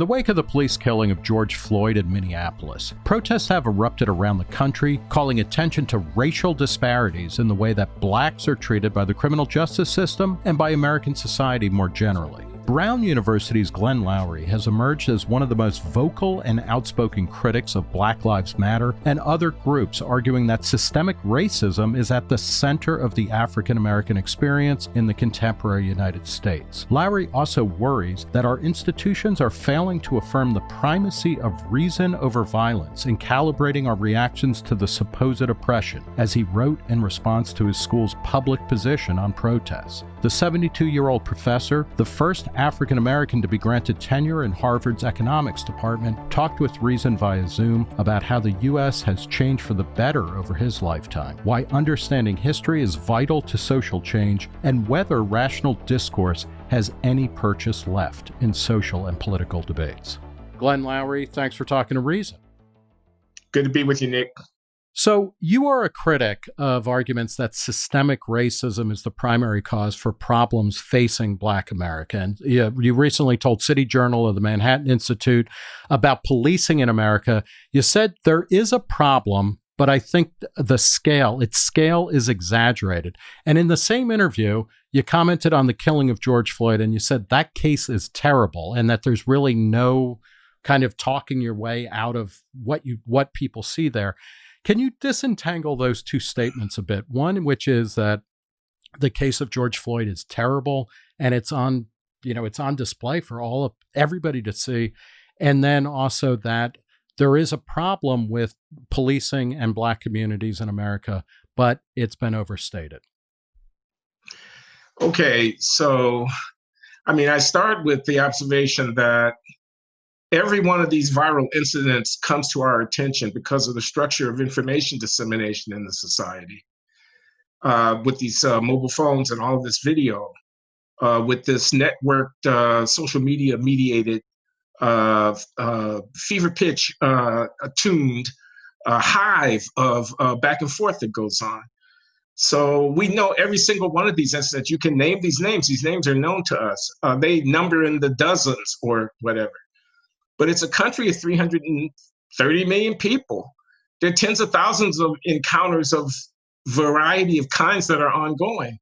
In the wake of the police killing of George Floyd in Minneapolis, protests have erupted around the country, calling attention to racial disparities in the way that blacks are treated by the criminal justice system and by American society more generally. Brown University's Glenn Loury has emerged as one of the most vocal and outspoken critics of Black Lives Matter and other groups arguing that systemic racism is at the center of the African American experience in the contemporary United States. Loury also worries that our institutions are failing to affirm the primacy of reason over violence in calibrating our reactions to the supposed oppression, as he wrote in response to his school's public position on protests. The 72 year old professor, the first African American to be granted tenure in Harvard's economics department, talked with Reason via Zoom about how the U.S. has changed for the better over his lifetime, why understanding history is vital to social change, and whether rational discourse has any purchase left in social and political debates. Glenn Loury, thanks for talking to Reason. Good to be with you, Nick. So, you are a critic of arguments that systemic racism is the primary cause for problems facing Black America. And you, you recently told City Journal of the Manhattan Institute about policing in America. You said there is a problem, but I think the scale, its scale is exaggerated. And in the same interview, you commented on the killing of George Floyd and you said that case is terrible and that there's really no kind of talking your way out of what you what people see there. Can you disentangle those two statements a bit? One, which is that the case of George Floyd is terrible and it's on, you know, it's on display for all of everybody to see. And then also that there is a problem with policing and black communities in America, but it's been overstated. Okay, so I mean, I start with the observation that every one of these viral incidents comes to our attention because of the structure of information dissemination in the society. Uh, with these uh, mobile phones and all of this video, uh, with this networked uh, social media mediated uh, uh, fever pitch attuned hive of back and forth that goes on. So we know every single one of these incidents. You can name these names. These names are known to us. they number in the dozens or whatever but it's a country of 330 million people. There are tens of thousands of encounters of variety of kinds that are ongoing.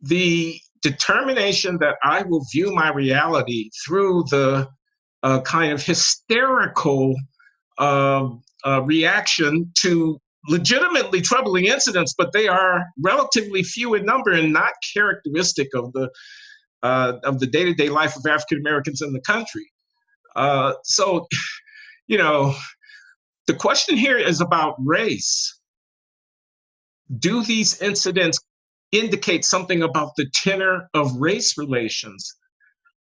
The determination that I will view my reality through the uh, kind of hysterical uh, uh, reaction to legitimately troubling incidents, but they are relatively few in number and not characteristic of the uh, of the day-to-day life of African Americans in the country. Uh, so, you know, the question here is about race. Do these incidents indicate something about the tenor of race relations?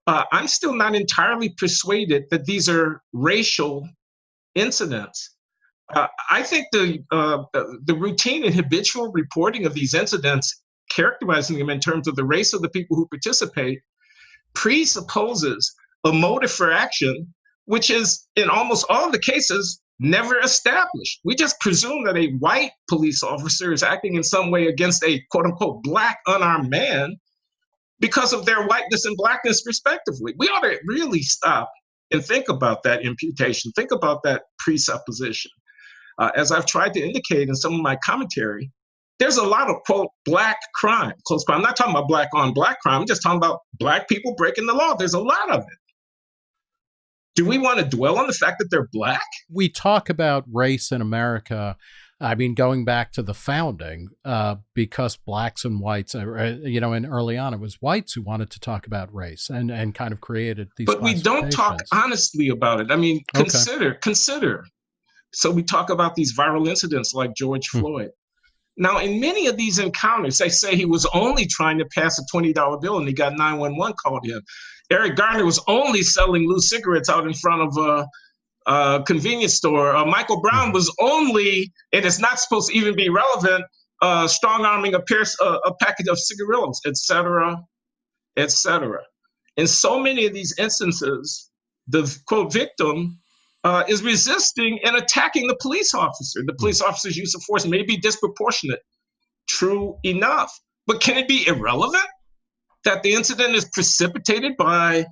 Uh, I'm still not entirely persuaded that these are racial incidents. Uh, I think the uh, the routine and habitual reporting of these incidents, characterizing them in terms of the race of the people who participate, presupposes a motive for action, which is in almost all the cases never established. We just presume that a white police officer is acting in some way against a quote unquote black unarmed man because of their whiteness and blackness, respectively. We ought to really stop and think about that imputation, think about that presupposition. Uh, as I've tried to indicate in some of my commentary, there's a lot of quote black crime, close crime. I'm not talking about black on black crime. I'm just talking about black people breaking the law. There's a lot of it do we want to dwell on the fact that they're black? We talk about race in America. I mean, going back to the founding, uh, because blacks and whites, uh, you know, and early on it was whites who wanted to talk about race and and kind of created these. But we don't talk honestly about it. I mean, consider okay. consider. So we talk about these viral incidents like George hmm. Floyd. Now, in many of these encounters, they say he was only trying to pass a $20 bill and he got 911 called in. Eric Garner was only selling loose cigarettes out in front of a, a convenience store. Uh, Michael Brown was only, and it's not supposed to even be relevant, uh, strong arming a, pierce, a package of cigarillos, etc., etc. In so many of these instances, the quote victim uh, is resisting and attacking the police officer. The police officer's use of force may be disproportionate. True enough. But can it be irrelevant that the incident is precipitated by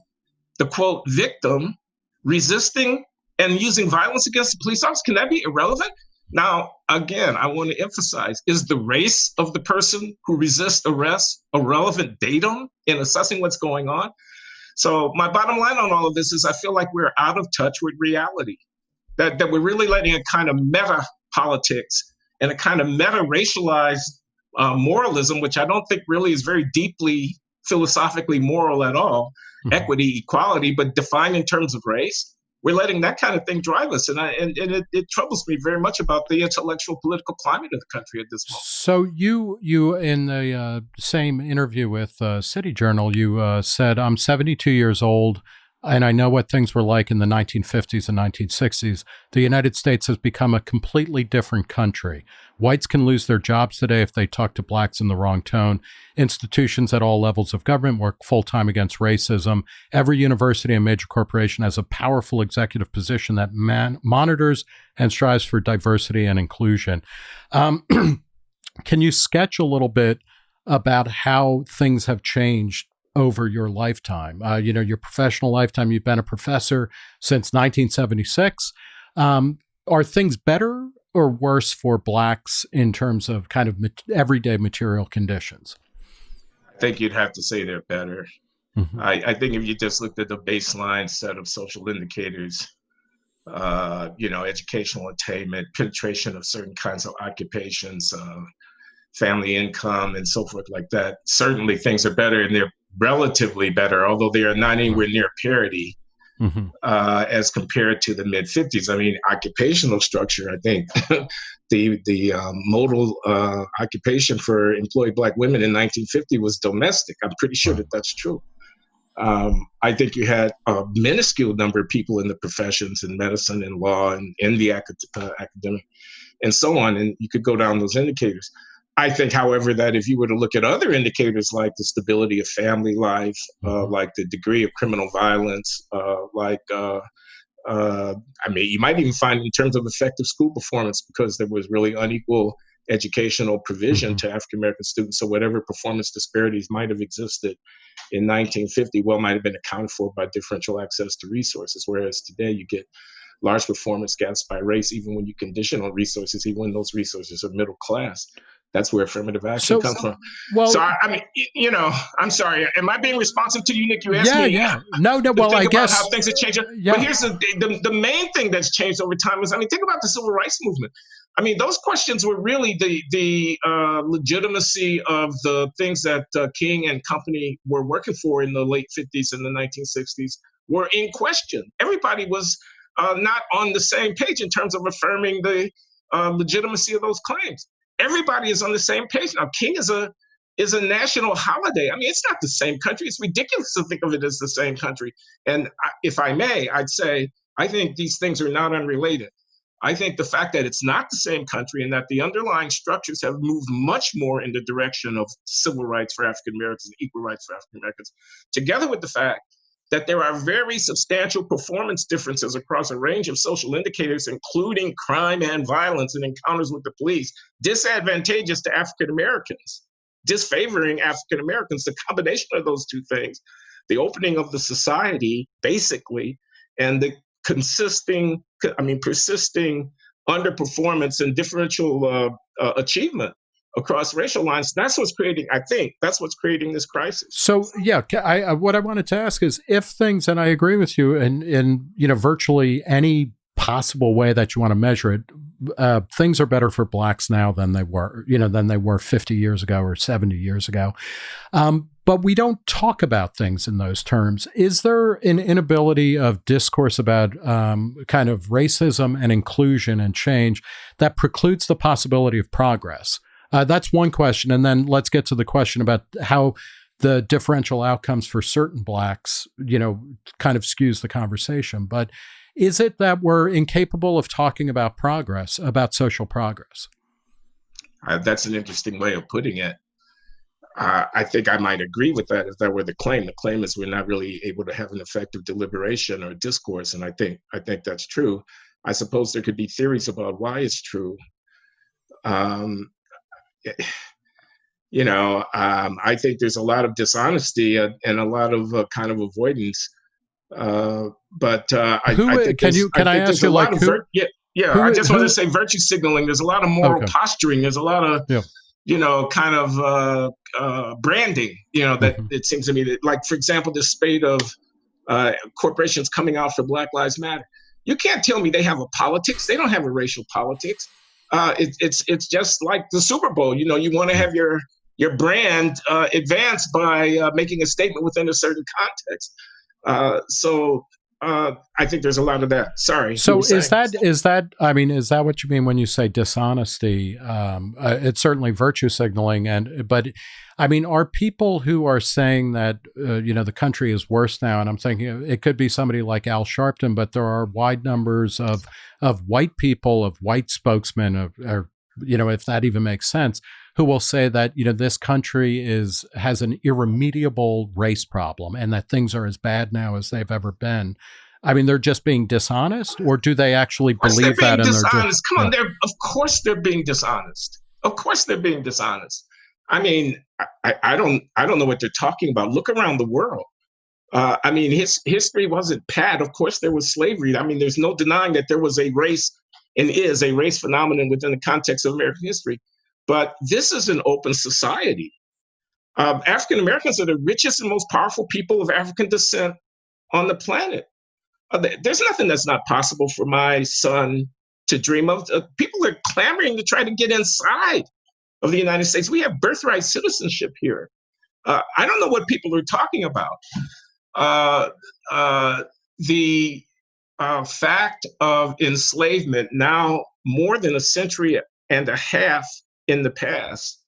the quote victim resisting and using violence against the police officer, can that be irrelevant? Now, again, I want to emphasize is the race of the person who resists arrest a relevant datum in assessing what's going on? So, my bottom line on all of this is I feel like we're out of touch with reality, that, that we're really letting a kind of meta politics and a kind of meta racialized uh, moralism, which I don't think really is very deeply philosophically moral at all, mm-hmm. equity, equality, but defined in terms of race we're letting that kind of thing drive us. And, I, and, and it, it, troubles me very much about the intellectual political climate of the country at this moment. So you, you in the uh, same interview with uh, City Journal, you uh, said, I'm 72 years old and I know what things were like in the 1950s and 1960s. The United States has become a completely different country. Whites can lose their jobs today if they talk to blacks in the wrong tone. Institutions at all levels of government work full time against racism. Every university and major corporation has a powerful executive position that man- monitors and strives for diversity and inclusion. Um, can you sketch a little bit about how things have changed over your lifetime. Uh, you know, your professional lifetime, you've been a professor since 1976. Um, are things better or worse for blacks in terms of kind of everyday material conditions? I think you'd have to say they're better. Mm-hmm. I, I, think if you just looked at the baseline set of social indicators, uh, you know, educational attainment, penetration of certain kinds of occupations, uh, family income, and so forth like that, certainly things are better and they're relatively better, although they are not anywhere near parity mm-hmm. uh, as compared to the mid 50s. I mean, occupational structure, I think the, the um, modal uh, occupation for employed Black women in 1950 was domestic. I'm pretty sure that that's true. Um, I think you had a minuscule number of people in the professions in medicine and law and in the acad- uh, academic and so on. And you could go down those indicators. I think, however, that if you were to look at other indicators like the stability of family life, uh, mm-hmm. like the degree of criminal violence, uh, like, uh, uh, I mean, you might even find in terms of effective school performance because there was really unequal educational provision mm-hmm. to African American students. So, whatever performance disparities might have existed in 1950, well, might have been accounted for by differential access to resources. Whereas today, you get large performance gaps by race, even when you condition on resources, even when those resources are middle class that's where affirmative action so, comes from. Well, so I, I, mean, you know, I'm sorry. Am I being responsive to you, Nick? You asked yeah, me. Yeah, yeah. No, no. Well, I guess how things have changed. Yeah. But here's the, the the main thing that's changed over time is, I mean, think about the civil rights movement. I mean, those questions were really the the uh, legitimacy of the things that uh, King and company were working for in the late 50s and the 1960s were in question. Everybody was uh, not on the same page in terms of affirming the uh, legitimacy of those claims everybody is on the same page now. King is a is a national holiday. I mean, it's not the same country. It's ridiculous to think of it as the same country. And if I may, I'd say I think these things are not unrelated. I think the fact that it's not the same country and that the underlying structures have moved much more in the direction of civil rights for African Americans and equal rights for African Americans, together with the fact that there are very substantial performance differences across a range of social indicators, including crime and violence and encounters with the police, disadvantageous to African Americans, disfavoring African Americans. The combination of those two things, the opening of the society, basically, and the consisting, I mean, persisting underperformance and differential uh, uh, achievement across racial lines. That's what's creating, I think, that's what's creating this crisis. So, yeah, I, I, what I wanted to ask is if things, and I agree with you, in, in you know, virtually any possible way that you want to measure it, uh, things are better for blacks now than they were, you know, than they were 50 years ago or 70 years ago. Um, but we don't talk about things in those terms. Is there an inability of discourse about um, kind of racism and inclusion and change that precludes the possibility of progress? Uh, that's one question. And then let's get to the question about how the differential outcomes for certain blacks, you know, kind of skews the conversation. But is it that we're incapable of talking about progress, about social progress? Uh, that's an interesting way of putting it. Uh, I think I might agree with that if that were the claim. The claim is we're not really able to have an effective deliberation or discourse, and I think I think that's true. I suppose there could be theories about why it's true. Um, you know, um, I think there's a lot of dishonesty and, and a lot of uh, kind of avoidance Uh, but uh, I, who, I can you can I, I ask you like who, yeah yeah who, I just want to say virtue signaling. There's a lot of moral okay. posturing. There's a lot of yeah. you know kind of uh, uh, branding. You know that mm-hmm. it seems to me that like for example the spate of uh, corporations coming out for Black Lives Matter. You can't tell me they have a politics. They don't have a racial politics. Uh, it, it's it's just like the Super Bowl. You know, you want to have your your brand uh, advanced by uh, making a statement within a certain context. Uh, so uh, I think there's a lot of that. Sorry. So is that is that I mean is that what you mean when you say dishonesty? Um, uh, it's certainly virtue signaling, and but I mean, are people who are saying that uh, you know the country is worse now? And I'm thinking it could be somebody like Al Sharpton, but there are wide numbers of of white people, of white spokesmen, of or you know, if that even makes sense, who will say that you know this country is has an irremediable race problem and that things are as bad now as they've ever been. I mean, they're just being dishonest, or do they actually believe that? And dishonest. they're just, Come on, they're of course they're being dishonest. Of course they're being dishonest. I mean, I, I don't I don't know what they're talking about. Look around the world. Uh, I mean, his history wasn't bad. Of course, there was slavery. I mean, there's no denying that there was a race and is a race phenomenon within the context of American history. But this is an open society. Um, African Americans are the richest and most powerful people of African descent on the planet. Uh, there's nothing that's not possible for my son to dream of. Uh, people are clamoring to try to get inside of the United States. We have birthright citizenship here. Uh, I don't know what people are talking about. Uh, uh, the uh, fact of enslavement, now more than a century and a half in the past,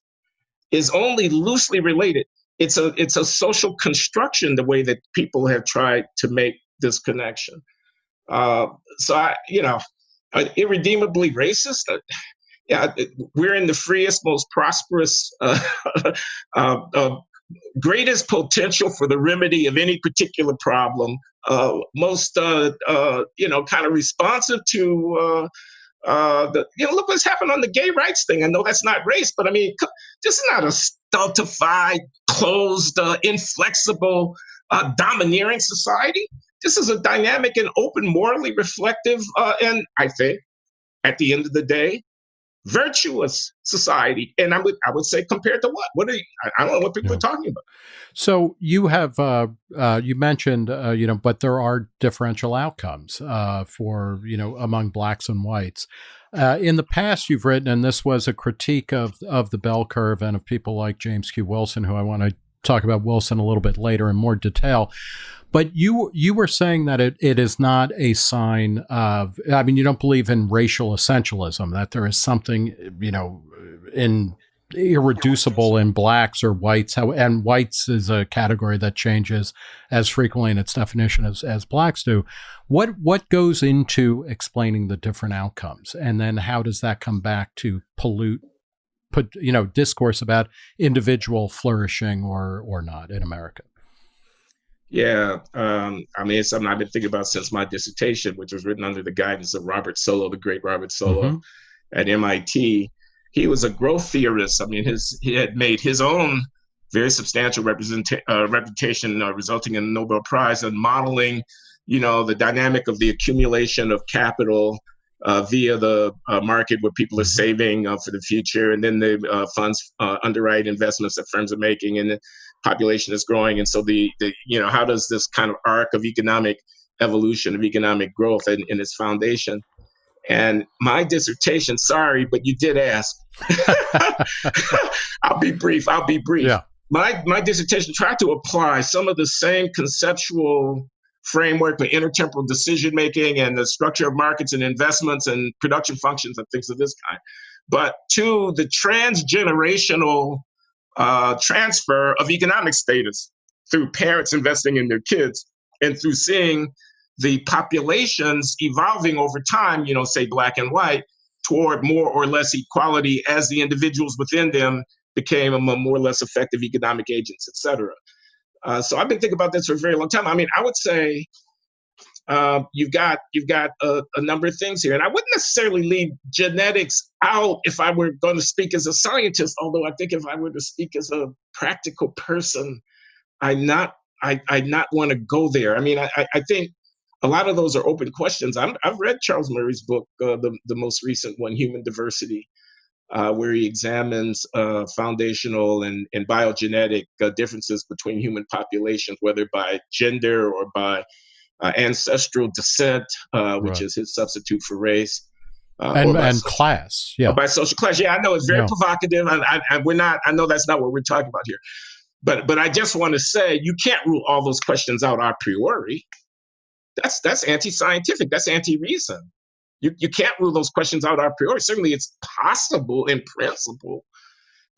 is only loosely related. It's a it's a social construction the way that people have tried to make this connection. Uh, so I, you know, irredeemably racist yeah, we're in the freest, most prosperous, uh, uh, uh, greatest potential for the remedy of any particular problem, uh, most, uh, uh, you know, kind of responsive to the, you know, look what's happened on the gay rights thing. I know that's not race, but I mean, this is not a stultified, closed, inflexible, domineering society. This is a dynamic and open, morally reflective, and I think at the end of the day, virtuous society. And I would I would say compared to what? What are you, I don't know what people yeah. are talking about. So you have uh, uh, you mentioned uh, you know, but there are differential outcomes uh, for you know among blacks and whites. Uh, in the past, you've written, and this was a critique of of the bell curve and of people like James Q. Wilson, who I want to talk about Wilson a little bit later in more detail. But you you were saying that it, it is not a sign of I mean you don't believe in racial essentialism that there is something you know in irreducible in blacks or whites. How and whites is a category that changes as frequently in its definition as, as blacks do. What what goes into explaining the different outcomes? And then how does that come back to pollute put you know discourse about individual flourishing or or not in america yeah, um, I mean, it's something I've been thinking about since my dissertation, which was written under the guidance of Robert Solow, the great Robert Solow mm-hmm. at MIT. He was a growth theorist. I mean, his he had made his own very substantial uh, reputation, uh, resulting in a Nobel Prize in modeling, you know, the dynamic of the accumulation of capital uh, via the uh, market where people are mm-hmm. saving uh, for the future, and then the uh, funds uh, underwrite investments that firms are making, and population is growing. And so the, the you know how does this kind of arc of economic evolution of economic growth in, in its foundation? And my dissertation, sorry, but you did ask. I'll be brief. I'll be brief. Yeah. My my dissertation tried to apply some of the same conceptual framework for intertemporal decision making and the structure of markets and investments and production functions and things of this kind. But to the transgenerational uh, transfer of economic status through parents investing in their kids and through seeing the populations evolving over time, you know, say black and white, toward more or less equality as the individuals within them became a more or less effective economic agents, et cetera. Uh, so I've been thinking about this for a very long time. I mean, I would say uh, you've got you've got a, a, number of things here, and I wouldn't necessarily leave genetics out if I were going to speak as a scientist. Although I think if I were to speak as a practical person, I'm not I I not want to go there. I mean, I I think a lot of those are open questions. i have read Charles Murray's book, uh, the the most recent one, Human Diversity, uh, where he examines uh, foundational and, and biogenetic uh, differences between human populations, whether by gender or by uh, ancestral descent, uh, which right. is his substitute for race. Uh, and, and social, class, yeah. By social class, yeah. I know it's very yeah. provocative, and I, I, we're not. I know that's not what we're talking about here, but but I just want to say you can't rule all those questions out a priori. That's that's anti-scientific. That's anti-reason. You, you can't rule those questions out a priori. Certainly, it's possible in principle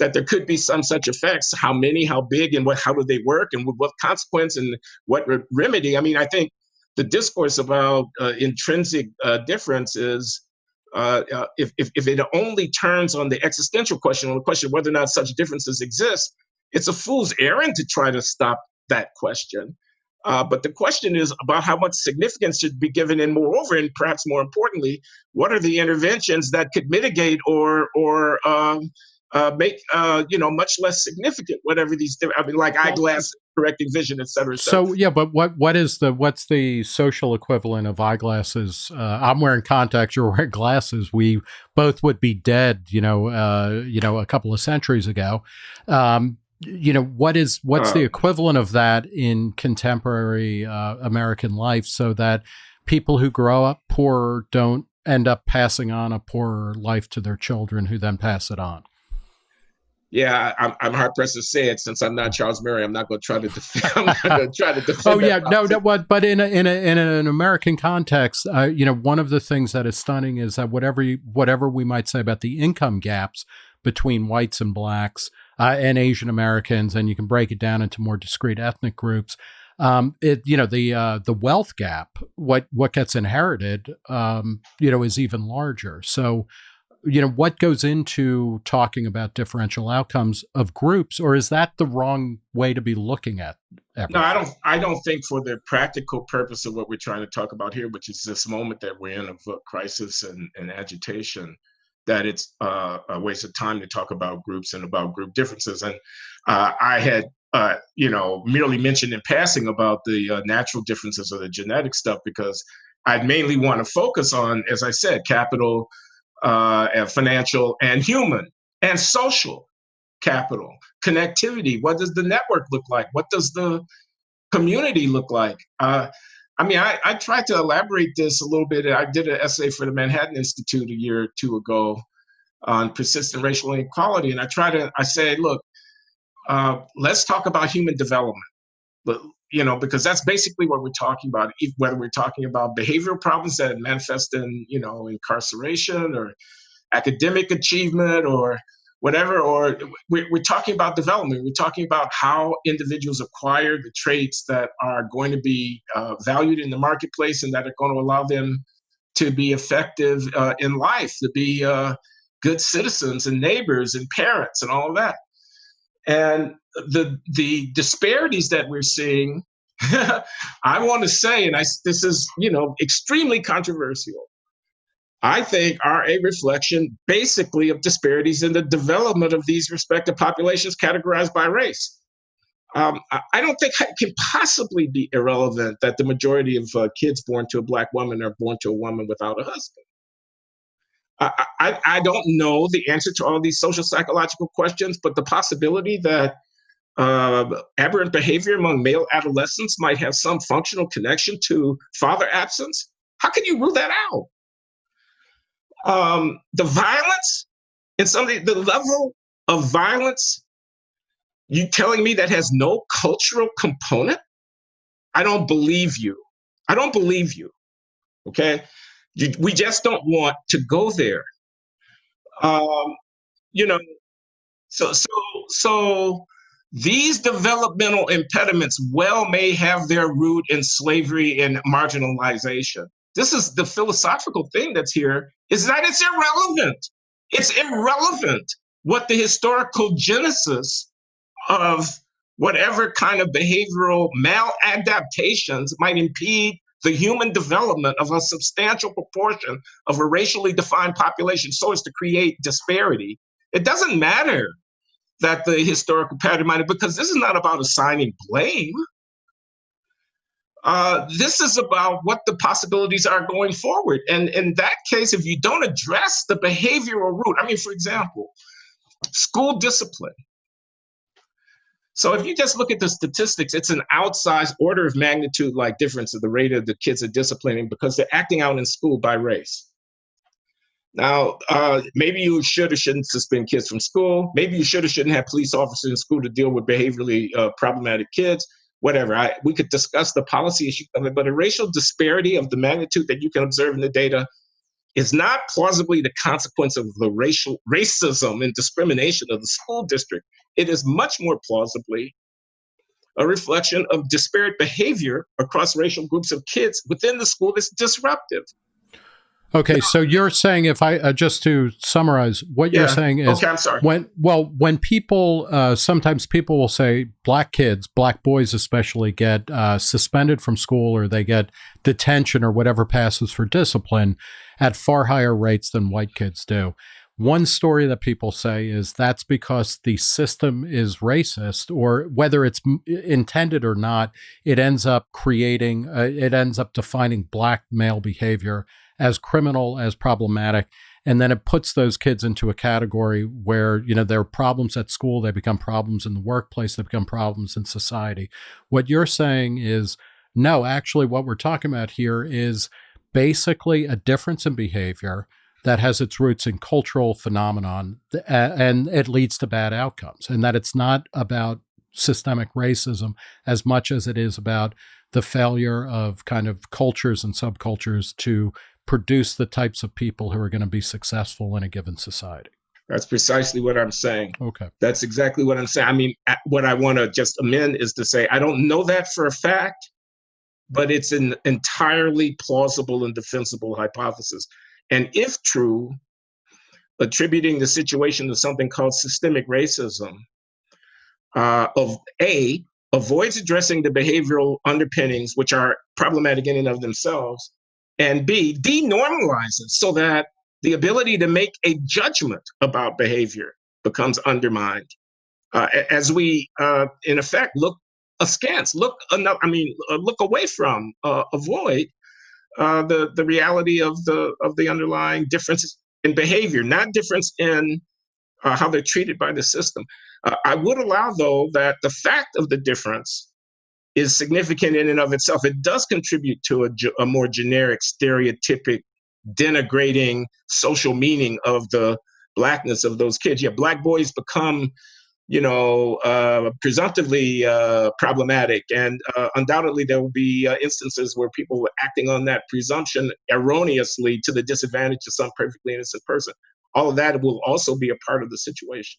that there could be some such effects. How many, how big, and what? How do they work, and with what consequence, and what re- remedy? I mean, I think the discourse about uh, intrinsic uh, difference is. Uh, uh if, if, if it only turns on the existential question, on the question whether or not such differences exist, it's a fool's errand to try to stop that question. Uh, but the question is about how much significance should be given, and moreover, and perhaps more importantly, what are the interventions that could mitigate or or um, uh, make uh, you know much less significant whatever these I mean like eyeglass correcting vision, et cetera, et cetera. So yeah, but what what is the what's the social equivalent of eyeglasses? Uh, I'm wearing contacts. You're wearing glasses. We both would be dead. You know, uh, you know, a couple of centuries ago. Um, you know what is what's the equivalent of that in contemporary uh, American life, so that people who grow up poor don't end up passing on a poorer life to their children, who then pass it on. Yeah, I'm, I'm hard pressed to say it since I'm not Charles Murray. I'm not going to try to defend. I'm not going to try to defend. oh yeah, no, no? But in a, in a, in an American context, uh, you know, one of the things that is stunning is that whatever you, whatever we might say about the income gaps between whites and blacks, uh, and Asian Americans, and you can break it down into more discrete ethnic groups. Um, it you know the uh, the wealth gap, what what gets inherited, um, you know, is even larger. So, you know, what goes into talking about differential outcomes of groups, or is that the wrong way to be looking at? Everything? No, I don't. I don't think for the practical purpose of what we're trying to talk about here, which is this moment that we're in of crisis and, and agitation that it's uh, a waste of time to talk about groups and about group differences. And uh, I had, uh, you know, merely mentioned in passing about the uh, natural differences or the genetic stuff because I mainly want to focus on, as I said, capital, uh, and financial, and human, and social capital, connectivity. What does the network look like? What does the community look like? Uh, I mean, I, I tried to elaborate this a little bit. I did an essay for the Manhattan Institute a year or two ago on persistent racial inequality, and I try to I say, look, uh, let's talk about human development, you know, because that's basically what we're talking about. Whether we're talking about behavioral problems that manifest in you know incarceration or academic achievement or whatever, or we're, we're talking about development. We're talking about how individuals acquire the traits that are going to be uh, valued in the marketplace and that are going to allow them to be effective uh, in life, to be uh, good citizens and neighbors and parents and all of that. And the the disparities that we're seeing, I want to say, and I, this is you know extremely controversial. I think are a reflection basically of disparities in the development of these respective populations categorized by race. Um, I don't think it can possibly be irrelevant that the majority of uh, kids born to a black woman are born to a woman without a husband. I, I, don't know the answer to all these social psychological questions, but the possibility that uh, aberrant behavior among male adolescents might have some functional connection to father absence, how can you rule that out? um, the violence and some the, the level of violence you telling me that has no cultural component? I don't believe you. I don't believe you okay we just don't want to go there um, you know so so so these developmental impediments well may have their root in slavery and marginalization this is the philosophical thing that's here is that it's irrelevant. It's irrelevant what the historical genesis of whatever kind of behavioral maladaptations might impede the human development of a substantial proportion of a racially defined population so as to create disparity. It doesn't matter that the historical pattern might have, because this is not about assigning blame. Uh, this is about what the possibilities are going forward. And in that case, if you don't address the behavioral root, I mean, for example, school discipline. So if you just look at the statistics, it's an outsized order of magnitude like difference of the rate of the kids are disciplining because they're acting out in school by race. Now, uh, maybe you should or shouldn't suspend kids from school. Maybe you should or shouldn't have police officers in school to deal with behaviorally uh, problematic kids. Whatever. I, we could discuss the policy issue of it, but a racial disparity of the magnitude that you can observe in the data is not plausibly the consequence of the racial racism and discrimination of the school district. It is much more plausibly a reflection of disparate behavior across racial groups of kids within the school that's disruptive. Okay, so you're saying if I uh, just to summarize, what yeah. you're saying is okay, I'm sorry. when well when people uh, sometimes people will say black kids, black boys especially get uh, suspended from school or they get detention or whatever passes for discipline at far higher rates than white kids do. One story that people say is that's because the system is racist, or whether it's intended or not, it ends up creating, uh, it ends up defining black male behavior as criminal, as problematic. And then it puts those kids into a category where, you know, there are problems at school, they become problems in the workplace, they become problems in society. What you're saying is, no, actually, what we're talking about here is basically a difference in behavior that has its roots in cultural phenomenon and it leads to bad outcomes and that it's not about systemic racism as much as it is about the failure of kind of cultures and subcultures to produce the types of people who are going to be successful in a given society. That's precisely what I'm saying. Okay. That's exactly what I'm saying. I mean, what I want to just amend is to say I don't know that for a fact, but it's an entirely plausible and defensible hypothesis. And if true, attributing the situation to something called systemic racism uh, of A, avoids addressing the behavioral underpinnings, which are problematic in and of themselves, and B, denormalizes so that the ability to make a judgment about behavior becomes undermined. Uh, as we, uh, in effect, look askance, look, I mean, uh, look away from, uh, avoid uh, the the reality of the of the underlying differences in behavior, not difference in uh, how they're treated by the system. I would allow, though, that the fact of the difference is significant in and of itself. It does contribute to a, a more generic, stereotypic, denigrating social meaning of the blackness of those kids. Yeah, black boys become, you know, uh, presumptively uh, problematic, and uh, undoubtedly there will be uh, instances where people were acting on that presumption erroneously to the disadvantage of some perfectly innocent person. All of that will also be a part of the situation.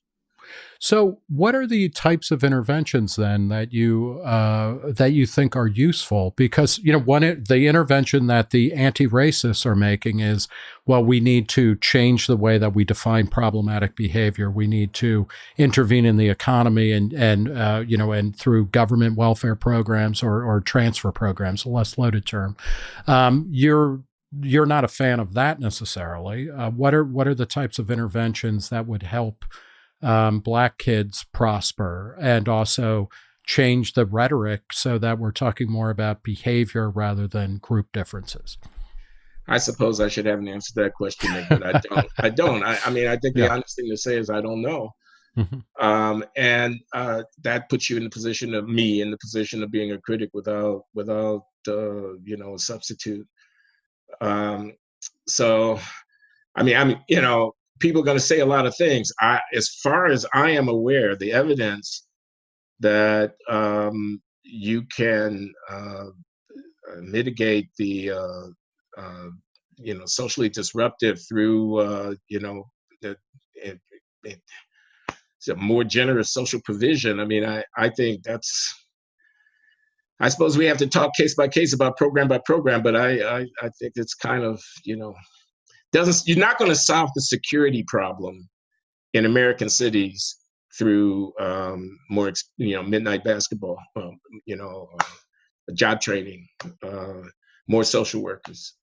So, what are the types of interventions then that you uh, that you think are useful? Because you know, one the intervention that the anti-racists are making is, well, we need to change the way that we define problematic behavior. We need to intervene in the economy and and uh, you know, and through government welfare programs or or transfer programs, a less loaded term. Um, you're you're not a fan of that necessarily. Uh, what are what are the types of interventions that would help? Um, black kids prosper and also change the rhetoric so that we're talking more about behavior rather than group differences? I suppose I should have an answer to that question, but I don't. I don't. I, I mean, I think the honest thing to say is I don't know. Mm-hmm. Um, and uh, that puts you in the position of me in the position of being a critic without without uh, you know a substitute. Um, so, I mean, I'm you know people are going to say a lot of things. I, as far as I am aware, the evidence that um, you can uh, mitigate the uh, uh, you know socially disruptive through uh, you know the, it, it, a more generous social provision. I mean, I I think that's. I suppose we have to talk case by case about program by program, but I, I, I think it's kind of you know doesn't you're not going to solve the security problem in American cities through um, more you know midnight basketball, um, you know, uh, job training, uh, more social workers.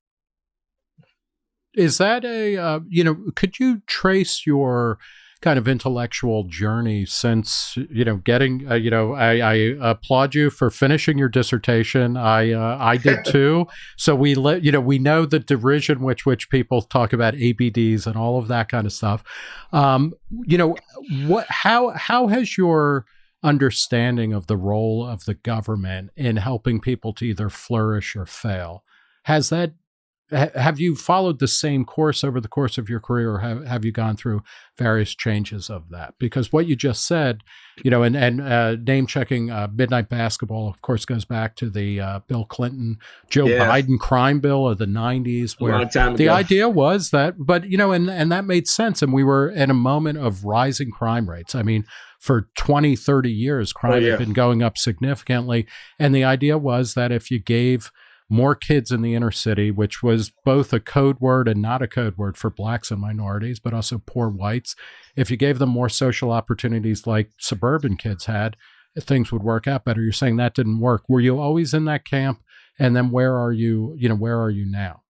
Is that a uh, you know? Could you trace your kind of intellectual journey since you know getting uh, you know I, I, applaud you for finishing your dissertation. I uh, i did too. So we let you know we know the derision which which people talk about abds and all of that kind of stuff. Um you know what how how has your understanding of the role of the government in helping people to either flourish or fail has that have you followed the same course over the course of your career or have, have you gone through various changes of that because what you just said you know and, and uh, name checking uh, midnight basketball of course goes back to the uh, bill clinton joe yeah. biden crime bill of the 90s where the idea was that but you know and, and that made sense and we were in a moment of rising crime rates i mean for 20 30 years crime oh, yeah. had been going up significantly and the idea was that if you gave more kids in the inner city, which was both a code word and not a code word for blacks and minorities, but also poor whites. If you gave them more social opportunities like suburban kids had, things would work out better. You're saying that didn't work. Were you always in that camp? And then where are you, you know, where are you now?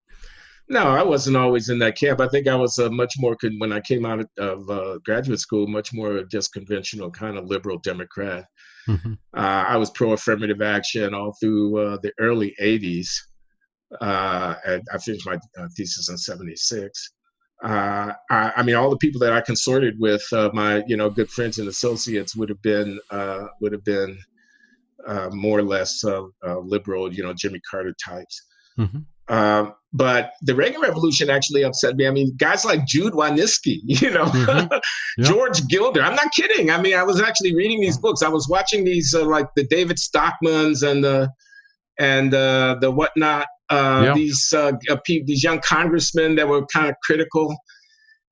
No, I wasn't always in that camp. I think I was uh, much more, when I came out of uh, graduate school, much more just conventional kind of liberal Democrat. Mm-hmm. Uh, I was pro affirmative action all through uh, the early 80s. Uh, and I finished my uh, thesis in 76. Uh, I, I, mean, all the people that I consorted with, uh, my you know good friends and associates, would have been would have been more or less liberal, you know, Jimmy Carter types. Mm-hmm. Um, but the Reagan Revolution actually upset me. I mean, guys like Jude Wanniski, you know, mm-hmm. yep. George Gilder. I'm not kidding. I mean, I was actually reading these books. I was watching these uh, like the David Stockmans and the and uh, the whatnot. Uh, yep. These uh, uh these young congressmen that were kind of critical,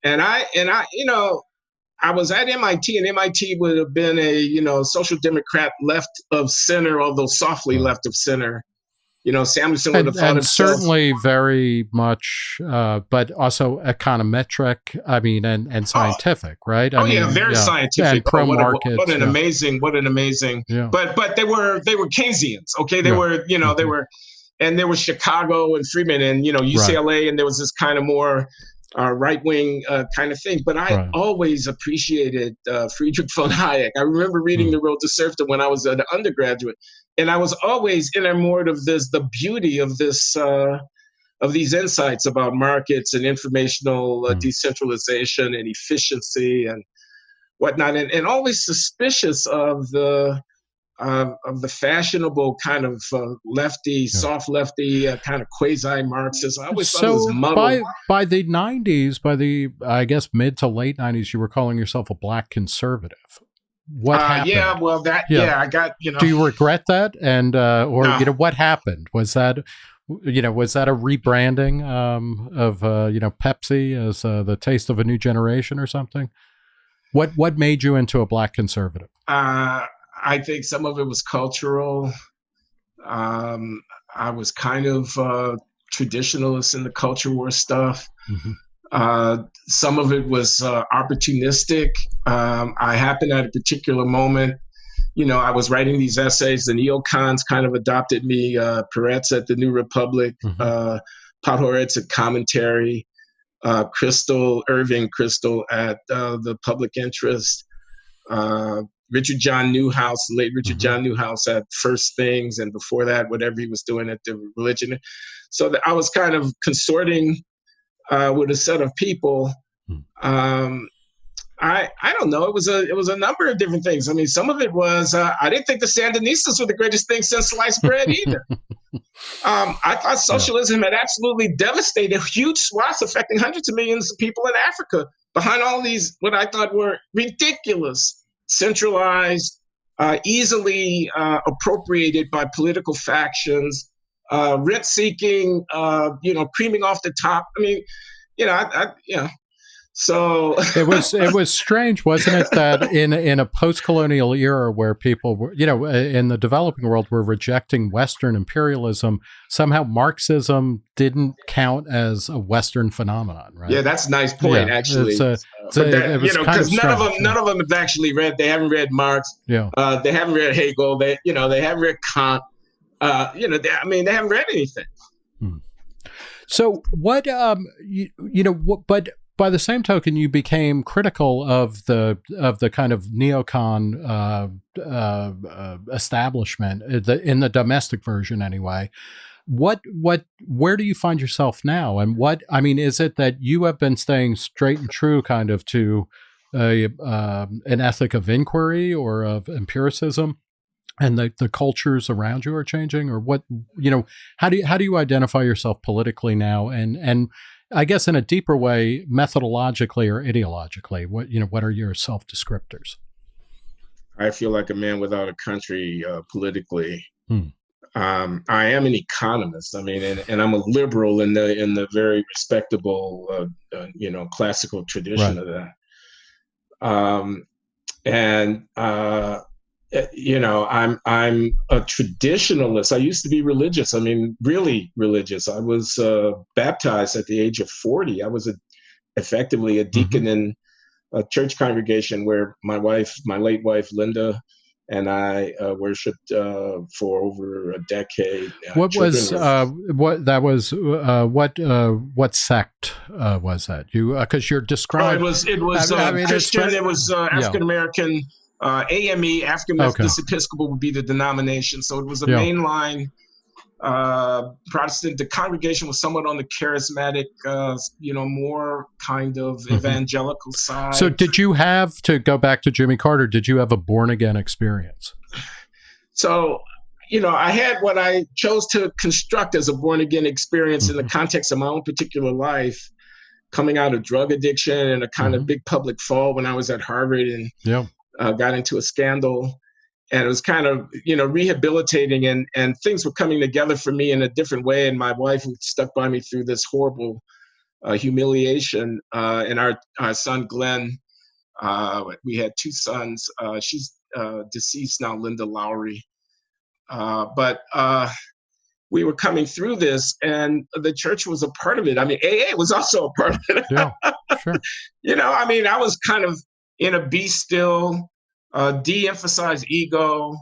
and I and I, you know, I was at MIT, and MIT would have been a you know social democrat left of center, although softly left of center you know, Samuelson would have thought and certainly very much, uh, but also econometric. I mean, and and oh. scientific, oh, right? I oh mean, yeah, very yeah. scientific. And pro market. What, what, an yeah. amazing, what an amazing. Yeah. But but they were they were Keynesians. Okay, they were you know mm-hmm. they were, and there was Chicago and Friedman and you know UCLA, right. and there was this kind of more uh, right wing uh, kind of thing. But I right. always appreciated uh, Friedrich von Hayek. I remember reading mm. The Road to Serfdom when I was an undergraduate, and I was always enamored of this, the beauty of this. Uh, of these insights about markets and informational mm. decentralization and efficiency and whatnot, and, and always suspicious of the uh, of the fashionable kind of uh, lefty, yeah. soft lefty, uh, kind of quasi Marxist. I always so thought it was muddled. By, by the 90s, by the, I guess, mid to late 90s, you were calling yourself a black conservative. What uh, happened? Yeah, well, that, yeah. yeah. I got, you know. Do you regret that? And, uh, or, no. you know, what happened? Was that, you know, was that a rebranding um, of, uh, you know, Pepsi as the taste of a new generation or something? What, what made you into a black conservative? Uh, I think some of it was cultural. Um, I was kind of uh, traditionalist in the culture war stuff. Mm-hmm. Uh, some of it was uh, opportunistic. Um, I happened at a particular moment, you know, I was writing these essays. The neocons kind of adopted me. Uh, Peretz at the New Republic, mm-hmm. uh, at Commentary, uh, Kristol Irving Kristol at uh, the Public Interest. Richard John Neuhaus, late Richard mm-hmm. John Neuhaus at First Things, and before that, whatever he was doing at the religion. So that I was kind of consorting uh, with a set of people. Hmm. Um, I I don't know. It was a it was a number of different things. I mean, some of it was uh, I didn't think the Sandinistas were the greatest thing since sliced bread either. um, I thought socialism had absolutely devastated huge swaths, affecting hundreds of millions of people in Africa. Behind all these, what I thought were ridiculous centralized, uh, easily uh, appropriated by political factions, uh, rent seeking, uh, you know, creaming off the top. I mean, you know, I, I you know, so it was it was strange, wasn't it, that in in a post colonial era where people were, you know, in the developing world were rejecting Western imperialism, somehow Marxism didn't count as a Western phenomenon, right? Yeah, that's a nice point, yeah, actually. It's a, it's a, that, you know, because none of them, yeah. none of them have actually read. They haven't read Marx. Yeah. Uh, they haven't read Hegel. They, you know, they haven't read Kant. Uh, you know, they, I mean, they haven't read anything. Hmm. So what, um, you, you know, what, but by the same token, you became critical of the of the kind of neocon uh, uh, uh, establishment uh, in the domestic version, anyway. What what where do you find yourself now? And what I mean is it that you have been staying straight and true, kind of to a um, an ethic of inquiry or of empiricism, and the, the cultures around you are changing, or what you know? How do you how do you identify yourself politically now? And and I guess in a deeper way, methodologically or ideologically, what you know, what are your self descriptors? I feel like a man without a country uh, politically. Hmm. Um, I am an economist. I mean, and, and, I'm a liberal in the in the very respectable, uh, uh, you know, classical tradition right. of that. Um, and uh, you know i'm i'm a traditionalist. I used to be religious. I mean really religious. I was uh, baptized at the age of 40 i was a, effectively a deacon mm-hmm. in a church congregation where my wife my late wife linda and i uh, worshipped uh, for over a decade. Uh, what was uh, what that was uh, what what sect was that? You because you're describing oh, it was it was I mean, christian it was african american yeah uh, AME, African Methodist okay. Episcopal, would be the denomination. So it was a yeah. mainline uh, Protestant. The congregation was somewhat on the charismatic, uh, you know, more kind of mm-hmm. evangelical side. So did you have to go back to Jimmy Carter? Did you have a born again experience? So you know, I had what I chose to construct as a born again experience mm-hmm. in the mm-hmm. context of my own particular life, coming out of drug addiction and a kind mm-hmm. of big public fall when I was at Harvard and yeah uh, got into a scandal and it was kind of you know rehabilitating and and things were coming together for me in a different way and my wife stuck by me through this horrible uh, humiliation uh, and our, our son glenn uh, we had two sons uh, she's uh, deceased now linda loury. But we were coming through this and the church was a part of it. I mean aa was also a part of it. Yeah, sure. you know i mean i was kind of in a be still, uh, de-emphasize ego,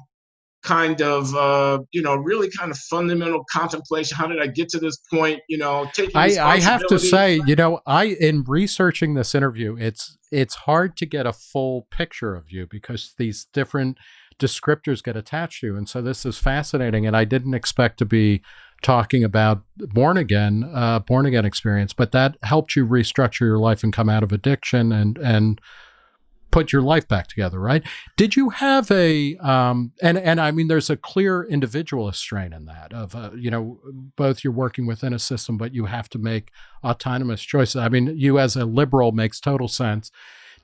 kind of uh, you know really kind of fundamental contemplation. How did i get to this point? You know taking I, I have to say you know i in researching this interview it's it's hard to get a full picture of you because these different descriptors get attached to you. And so this is fascinating and i didn't expect to be talking about born again uh, born again experience but that helped you restructure your life and come out of addiction and and put your life back together, right? Did you have a um, and and I mean, there's a clear individualist strain in that of uh, you know both you're working within a system, but you have to make autonomous choices. I mean, you as a liberal makes total sense.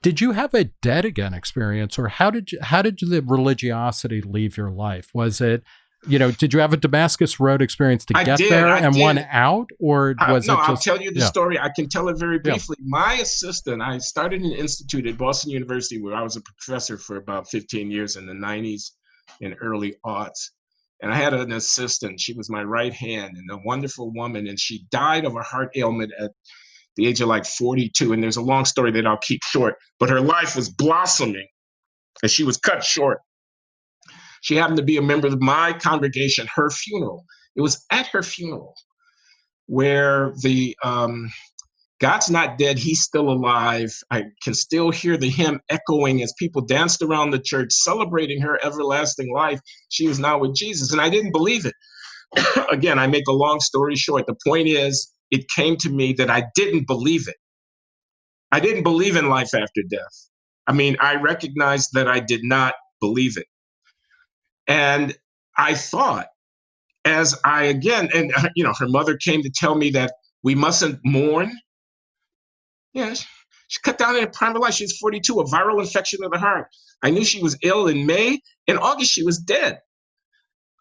Did you have a dead again experience, or how did you, how did the religiosity leave your life? Was it you know, did you have a Damascus Road experience to get there I and did. one out, or was uh, no, it? No, I'll tell you the yeah. story. I can tell it very briefly. Yeah. My assistant, I started an institute at Boston University where I was a professor for about 15 years in the 90s and early aughts. And I had an assistant. She was my right hand and a wonderful woman. And she died of a heart ailment at the age of like 42. And there's a long story that I'll keep short, but her life was blossoming and she was cut short she happened to be a member of my congregation, her funeral. It was at her funeral where the um, God's not dead, he's still alive. I can still hear the hymn echoing as people danced around the church celebrating her everlasting life. She was now with Jesus, and I didn't believe it. Again, I make a long story short. The point is, it came to me that I didn't believe it. I didn't believe in life after death. I mean, I recognized that I did not believe it. And I thought, as I again, and you know, her mother came to tell me that we mustn't mourn. Yeah, she cut down in her prime of life. She was 42, a viral infection of the heart. I knew she was ill in May. In August, she was dead.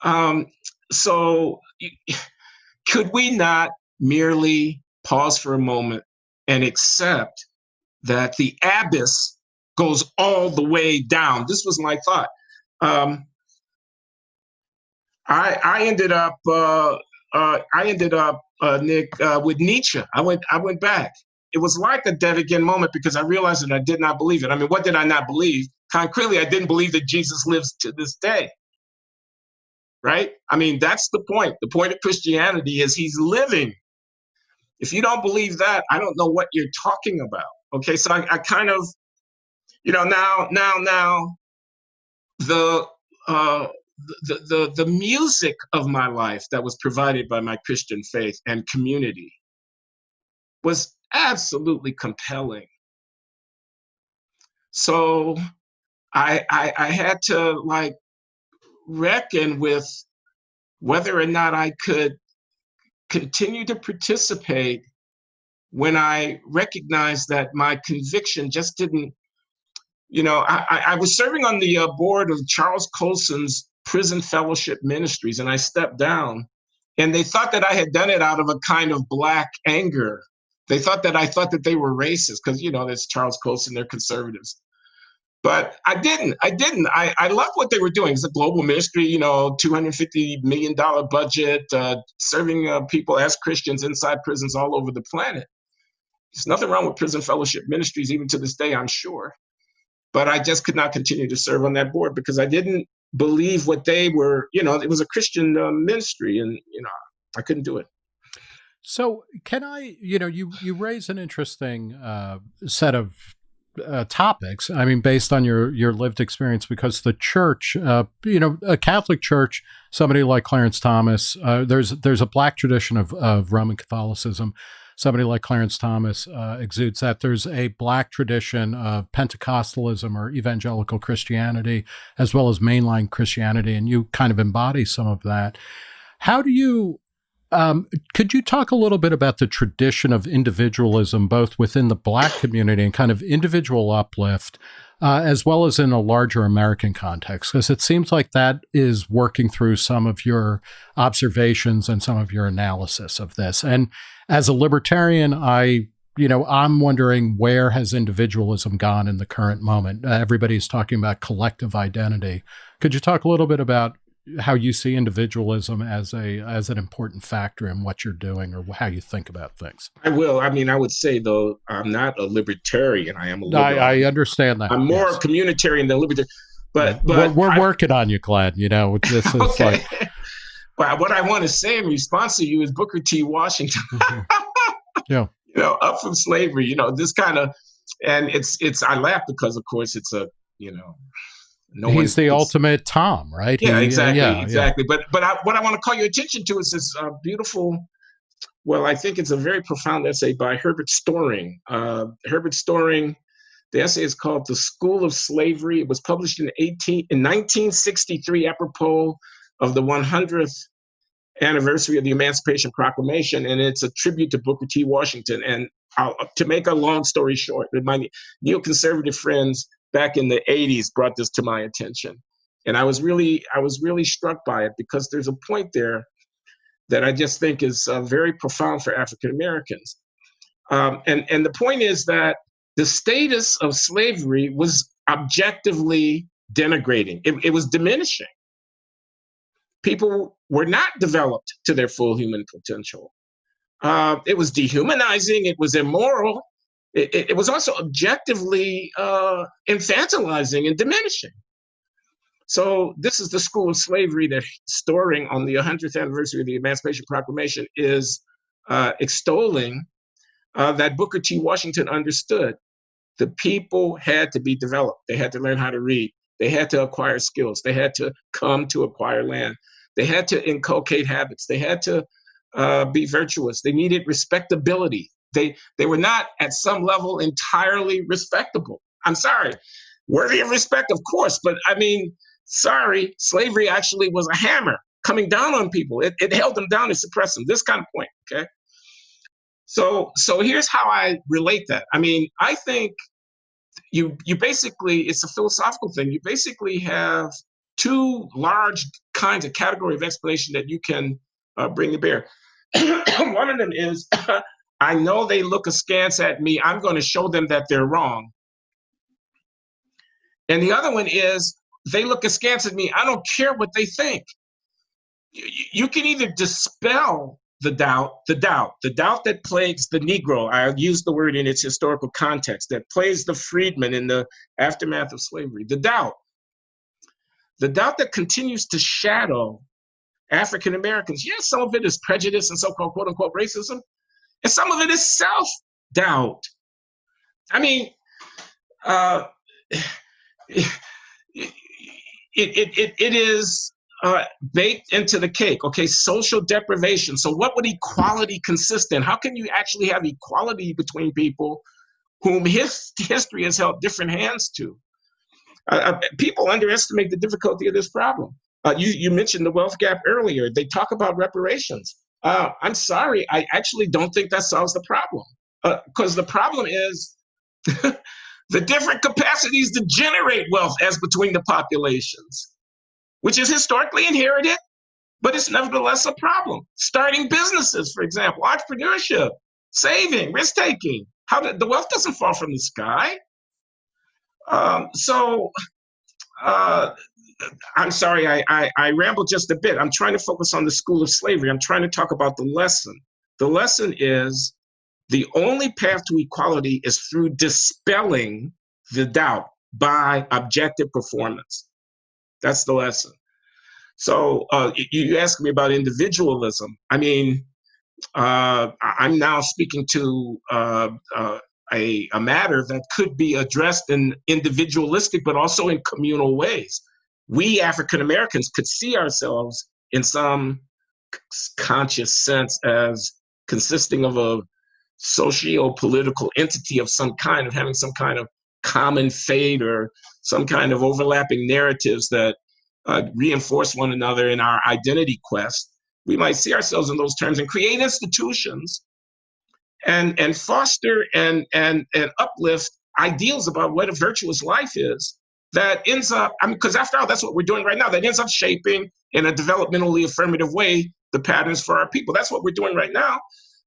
Um, so, could we not merely pause for a moment and accept that the abyss goes all the way down? This was my thought. Um, I I ended up uh, uh, I ended up uh, Nick uh, with Nietzsche. I went I went back. It was like a dead again moment because I realized that I did not believe it. I mean, what did I not believe? Concretely, I didn't believe that Jesus lives to this day. Right? I mean, that's the point. The point of Christianity is he's living. If you don't believe that, I don't know what you're talking about. Okay, so I, I kind of, you know, now, now, now, the uh, the, the the music of my life that was provided by my Christian faith and community was absolutely compelling. So I, I, I had to like reckon with whether or not I could continue to participate when I recognized that my conviction just didn't, you know, I, I was serving on the uh, board of Charles Colson's Prison Fellowship Ministries, and I stepped down. And they thought that I had done it out of a kind of black anger. They thought that I thought that they were racist because, you know, that's Charles Colson, they're conservatives. But I didn't. I didn't. I, I love what they were doing. It's a global ministry, you know, $250 million budget, uh, serving uh, people as Christians inside prisons all over the planet. There's nothing wrong with prison fellowship ministries, even to this day, I'm sure. But I just could not continue to serve on that board because I didn't believe what they were, you know, it was a Christian uh, ministry and, you know, I couldn't do it. So can I, you know, you, you raise an interesting uh, set of uh, topics. I mean, based on your your lived experience, because the church, uh, you know, a Catholic church, somebody like Clarence Thomas, uh, there's there's a black tradition of, of Roman Catholicism. Somebody like Clarence Thomas uh, exudes that. There's a black tradition of Pentecostalism or evangelical Christianity, as well as mainline Christianity, and you kind of embody some of that. How do you um, could you talk a little bit about the tradition of individualism, both within the Black community and kind of individual uplift, uh, as well as in a larger American context? Because it seems like that is working through some of your observations and some of your analysis of this. And as a libertarian, I you know, I'm wondering where has individualism gone in the current moment? Uh, everybody's talking about collective identity. Could you talk a little bit about how you see individualism as a as an important factor in what you're doing or how you think about things. I will. I mean, I would say though, I'm not a libertarian. I am a liberal. I, I understand that. I'm more yes. communitarian than libertarian. But, but we're, we're I, working on you, Glenn. You know, this is okay. like. well, what I want to say in response to you is Booker T. Washington. Mm-hmm. yeah. You know, up from slavery. You know, this kind of, and it's it's. I laugh because, of course, it's a you know no he's the ultimate Tom, right? Yeah, he, exactly, yeah, exactly. Yeah. But but I, what I want to call your attention to is this uh, beautiful. Well, I think it's a very profound essay by Herbert Storing. Uh, Herbert Storing, the essay is called "The School of Slavery." It was published in 18 in 1963, apropos of the 100th anniversary of the Emancipation Proclamation, and it's a tribute to Booker T. Washington. And I'll, to make a long story short, my neoconservative friends back in the 80s brought this to my attention. And i was really i was really struck by it because there's a point there that i just think is uh, very profound for african americans um, and and the point is that the status of slavery was objectively denigrating. It, it was diminishing. People were not developed to their full human potential. Uh, it was dehumanizing. It was immoral it, it was also objectively uh, infantilizing and diminishing. So this is the school of slavery that Storing on the 100th anniversary of the Emancipation Proclamation is uh, extolling uh, that Booker T. Washington understood. The people had to be developed. They had to learn how to read. They had to acquire skills. They had to come to acquire land. They had to inculcate habits. They had to uh, be virtuous. They needed respectability. They they were not at some level entirely respectable. I'm sorry, worthy of respect, of course, but I mean, sorry, slavery actually was a hammer coming down on people. It, it held them down and suppressed them. This kind of point, okay. So so here's how I relate that. I mean, I think you you basically it's a philosophical thing. You basically have two large kinds of category of explanation that you can uh, bring to bear. One of them is I know they look askance at me. I'm going to show them that they're wrong. And the other one is they look askance at me. I don't care what they think. You, can either dispel the doubt, the doubt, the doubt that plagues the Negro. I use the word in its historical context that plagues the freedmen in the aftermath of slavery. The doubt, the doubt that continues to shadow African Americans. Yes, some of it is prejudice and so-called quote unquote racism, and some of it is self doubt. I mean, uh, it, it, it, it is uh, baked into the cake. Okay, social deprivation. So, what would equality consist in? How can you actually have equality between people whom his history has held different hands to? Uh, uh, people underestimate the difficulty of this problem. Uh, you, you mentioned the wealth gap earlier. They talk about reparations. Uh, I'm sorry, I actually don't think that solves the problem. Because uh, the problem is the different capacities to generate wealth as between the populations, which is historically inherited, but it's nevertheless a problem. Starting businesses, for example, entrepreneurship, saving, risk taking. How the wealth doesn't fall from the sky. Um, so uh, I'm sorry, I, I, I rambled just a bit. I'm trying to focus on the school of slavery. I'm trying to talk about the lesson. The lesson is the only path to equality is through dispelling the doubt by objective performance. That's the lesson. So uh, you asked me about individualism. I mean, uh, I'm now speaking to uh, uh a, a matter that could be addressed in individualistic, but also in communal ways. We African Americans could see ourselves in some conscious sense as consisting of a socio-political entity of some kind, of having some kind of common fate or some kind of overlapping narratives that uh, reinforce one another in our identity quest. We might see ourselves in those terms and create institutions and and foster and and and uplift ideals about what a virtuous life is that ends up i mean because after all that's what we're doing right now. That ends up shaping in a developmentally affirmative way the patterns for our people. That's what we're doing right now.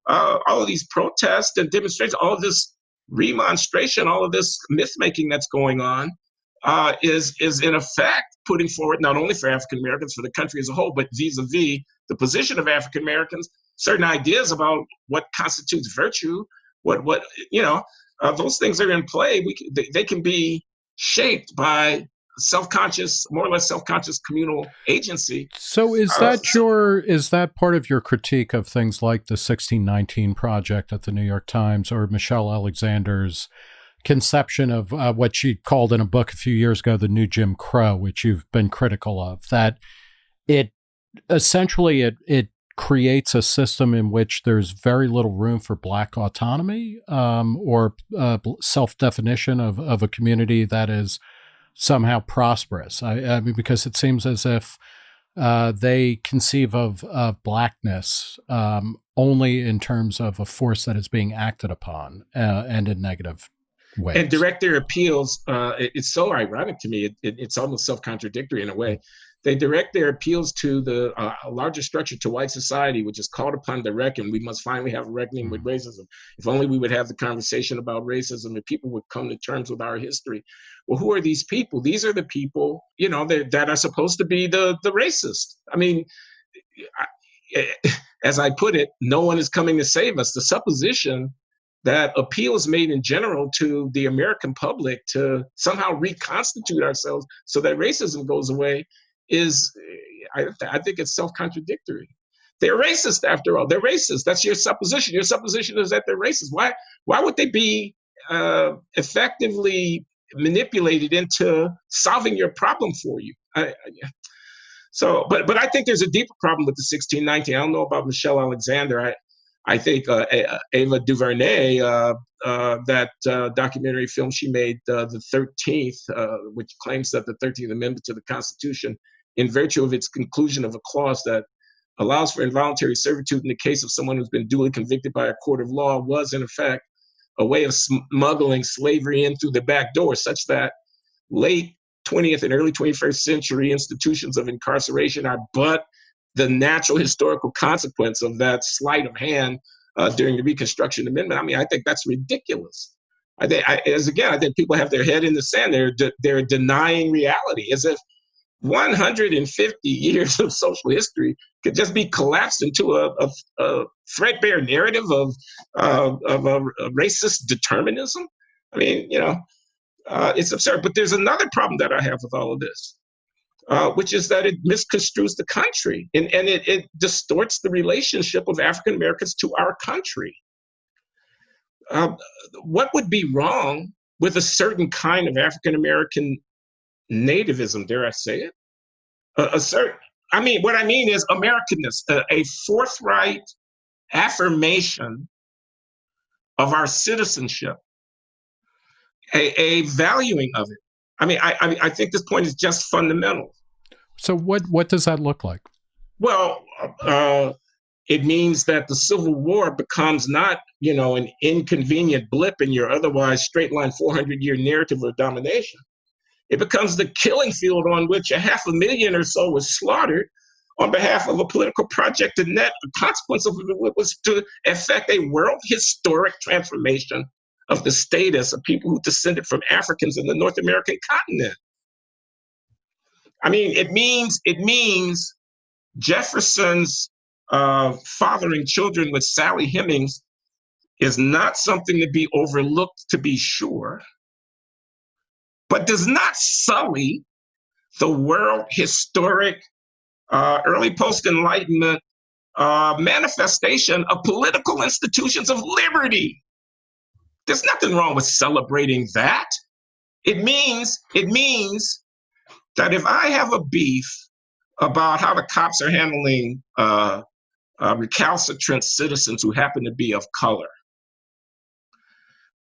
Uh, all of these protests and demonstrations all of this remonstration all of this myth making that's going on uh, is is in effect putting forward not only for african americans for the country as a whole but vis-a-vis the position of african americans certain ideas about what constitutes virtue, what what you know, uh, those things are in play. We they, they can be shaped by self-conscious more or less self-conscious communal agency. So is uh, that uh, your is that part of your critique of things like the 1619 project at the new york times or michelle alexander's conception of uh, what she called in a book a few years ago the new jim crow which you've been critical of that it essentially it it creates a system in which there's very little room for black autonomy um, or uh, self-definition of, of a community that is somehow prosperous. I, I mean, because it seems as if uh, they conceive of, of blackness um, only in terms of a force that is being acted upon uh, and in negative ways. And direct their appeals, uh, it, it's so ironic to me. It, it, it's almost self-contradictory in a way they direct their appeals to the uh, larger structure, to white society, which is called upon to reckon. We must finally have a reckoning with mm-hmm. racism. If only we would have the conversation about racism and people would come to terms with our history. Well, who are these people? These are the people, you know, that, that are supposed to be the, the racist. I mean, I, as I put it, no one is coming to save us. The supposition that appeals made in general to the American public to somehow reconstitute ourselves so that racism goes away is, I, I think it's self-contradictory. They're racist after all. They're racist. That's your supposition. Your supposition is that they're racist. Why? Why would they be uh, effectively manipulated into solving your problem for you? I, I, so, but but I think there's a deeper problem with the 1619. I don't know about Michelle Alexander. I I think uh, Ava DuVernay, uh, uh, that uh, documentary film she made, uh, the 13th, uh, which claims that the 13th Amendment to the Constitution in virtue of its conclusion of a clause that allows for involuntary servitude in the case of someone who's been duly convicted by a court of law was in effect a way of smuggling slavery in through the back door such that late 20th and early 21st century institutions of incarceration are but the natural historical consequence of that sleight of hand uh, during the Reconstruction Amendment. I mean, I think that's ridiculous. I think, I, as again, I think people have their head in the sand. They're de- they're denying reality, as if 150 years of social history could just be collapsed into a, a, a threadbare narrative of, uh, of a, a, racist determinism. I mean, you know, uh, it's absurd. But there's another problem that I have with all of this, uh, which is that it misconstrues the country and, and it, it distorts the relationship of African Americans to our country. uh, what would be wrong with a certain kind of African American nativism? Dare I say it? A, a, certain. I mean, what I mean is Americanness, a, a forthright affirmation of our citizenship, a, a valuing of it. I mean, I, I, I think this point is just fundamental. So, what what does that look like? Well, uh, it means that the Civil War becomes not, you know, an inconvenient blip in your otherwise straight line 400 year narrative of domination. It becomes the killing field on which a half a million or so was slaughtered on behalf of a political project. And that the consequence of it was to effect a world historic transformation of the status of people who descended from Africans in the North American continent. I mean, it means it means Jefferson's uh, fathering children with Sally Hemings is not something to be overlooked, to be sure, but does not sully the world historic, uh, early post Enlightenment uh, manifestation of political institutions of liberty. There's nothing wrong with celebrating that. It means it means that if I have a beef about how the cops are handling uh, uh, recalcitrant citizens who happen to be of color.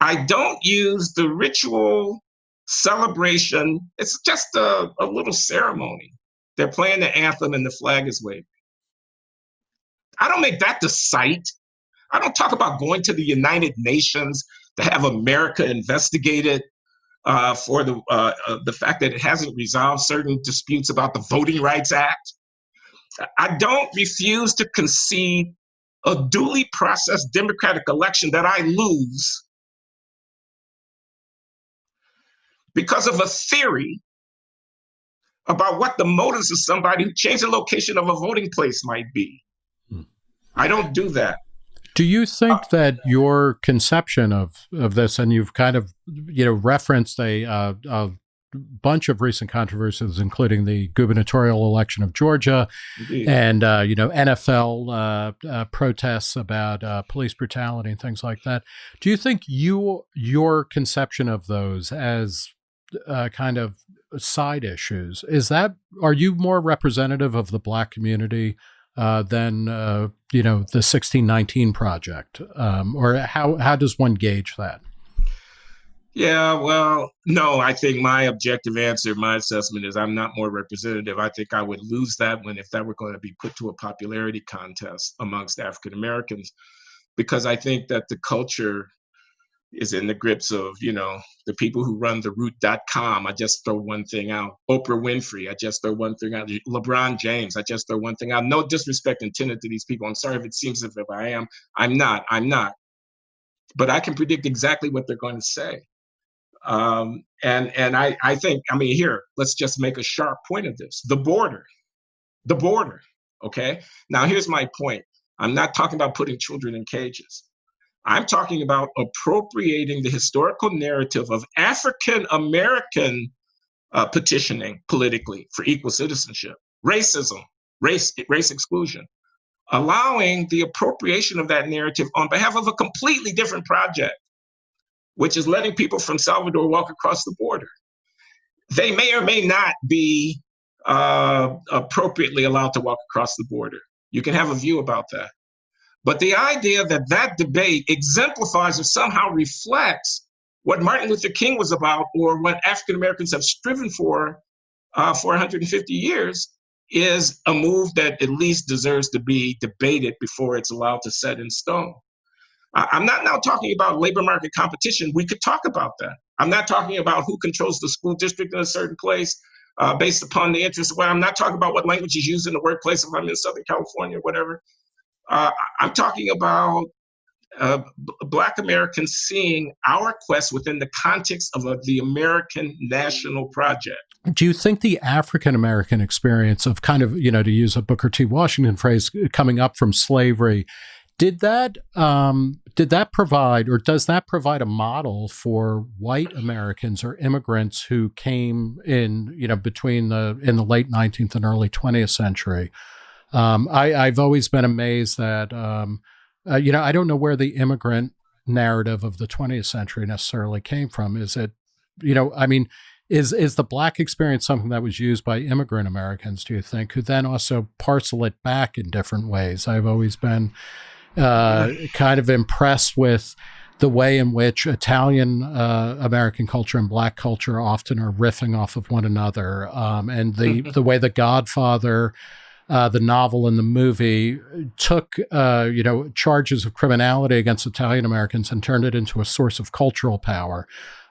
I don't use the ritual celebration. It's just a, a little ceremony. They're playing the anthem and the flag is waving. I don't make that the site. I don't talk about going to the United Nations to have America investigated uh, for the uh, uh, the fact that it hasn't resolved certain disputes about the Voting Rights Act. I don't refuse to concede a duly processed democratic election that I lose because of a theory about what the motives of somebody who changed the location of a voting place might be. Hmm. I don't do that. Do you think uh, that your conception of, of this, and you've kind of you know referenced a, uh, a bunch of recent controversies, including the gubernatorial election of Georgia, Indeed. and uh, you know NFL uh, uh, protests about uh, police brutality and things like that. Do you think you your conception of those as uh, kind of side issues is that are you more representative of the black community uh, than you know the 1619 project, um, or how how does one gauge that? Yeah, well, no, I think my objective answer, my assessment is I'm not more representative. I think I would lose that one if that were going to be put to a popularity contest amongst African Americans, because I think that the culture is in the grips of, you know, the people who run the root.com. I just throw one thing out. Oprah Winfrey, I just throw one thing out. LeBron James, I just throw one thing out. No disrespect intended to these people. I'm sorry if it seems as if I am. I'm not. I'm not. But I can predict exactly what they're going to say. Um, and and I, I think, I mean, here, let's just make a sharp point of this. The border, the border, okay? Now, here's my point. I'm not talking about putting children in cages. I'm talking about appropriating the historical narrative of African American uh, petitioning politically for equal citizenship, racism, race, race exclusion, allowing the appropriation of that narrative on behalf of a completely different project which is letting people from Salvador walk across the border. They may or may not be uh, appropriately allowed to walk across the border. You can have a view about that. But the idea that that debate exemplifies or somehow reflects what Martin Luther King was about or what African Americans have striven for uh, for 150 years is a move that at least deserves to be debated before it's allowed to set in stone. I'm not now talking about labor market competition. We could talk about that. I'm not talking about who controls the school district in a certain place uh, based upon the interest. Well, I'm not talking about what language is used in the workplace if I'm in Southern California or whatever. Uh, I'm talking about uh, Black Americans seeing our quest within the context of a, the American national project. Do you think the African American experience of kind of, you know, to use a Booker T. Washington phrase, coming up from slavery, did that um, did that provide or does that provide a model for white Americans or immigrants who came in you know between the in the late 19th and early 20th century? Um, I, have always been amazed that um, uh, you know I don't know where the immigrant narrative of the 20th century necessarily came from. Is it, you know, I mean, is is the black experience something that was used by immigrant Americans? Do you think who then also parcel it back in different ways? I've always been uh, kind of impressed with the way in which Italian uh, American culture and Black culture often are riffing off of one another, um, and the the way the Godfather. Uh, the novel and the movie took, uh, you know, charges of criminality against Italian Americans and turned it into a source of cultural power.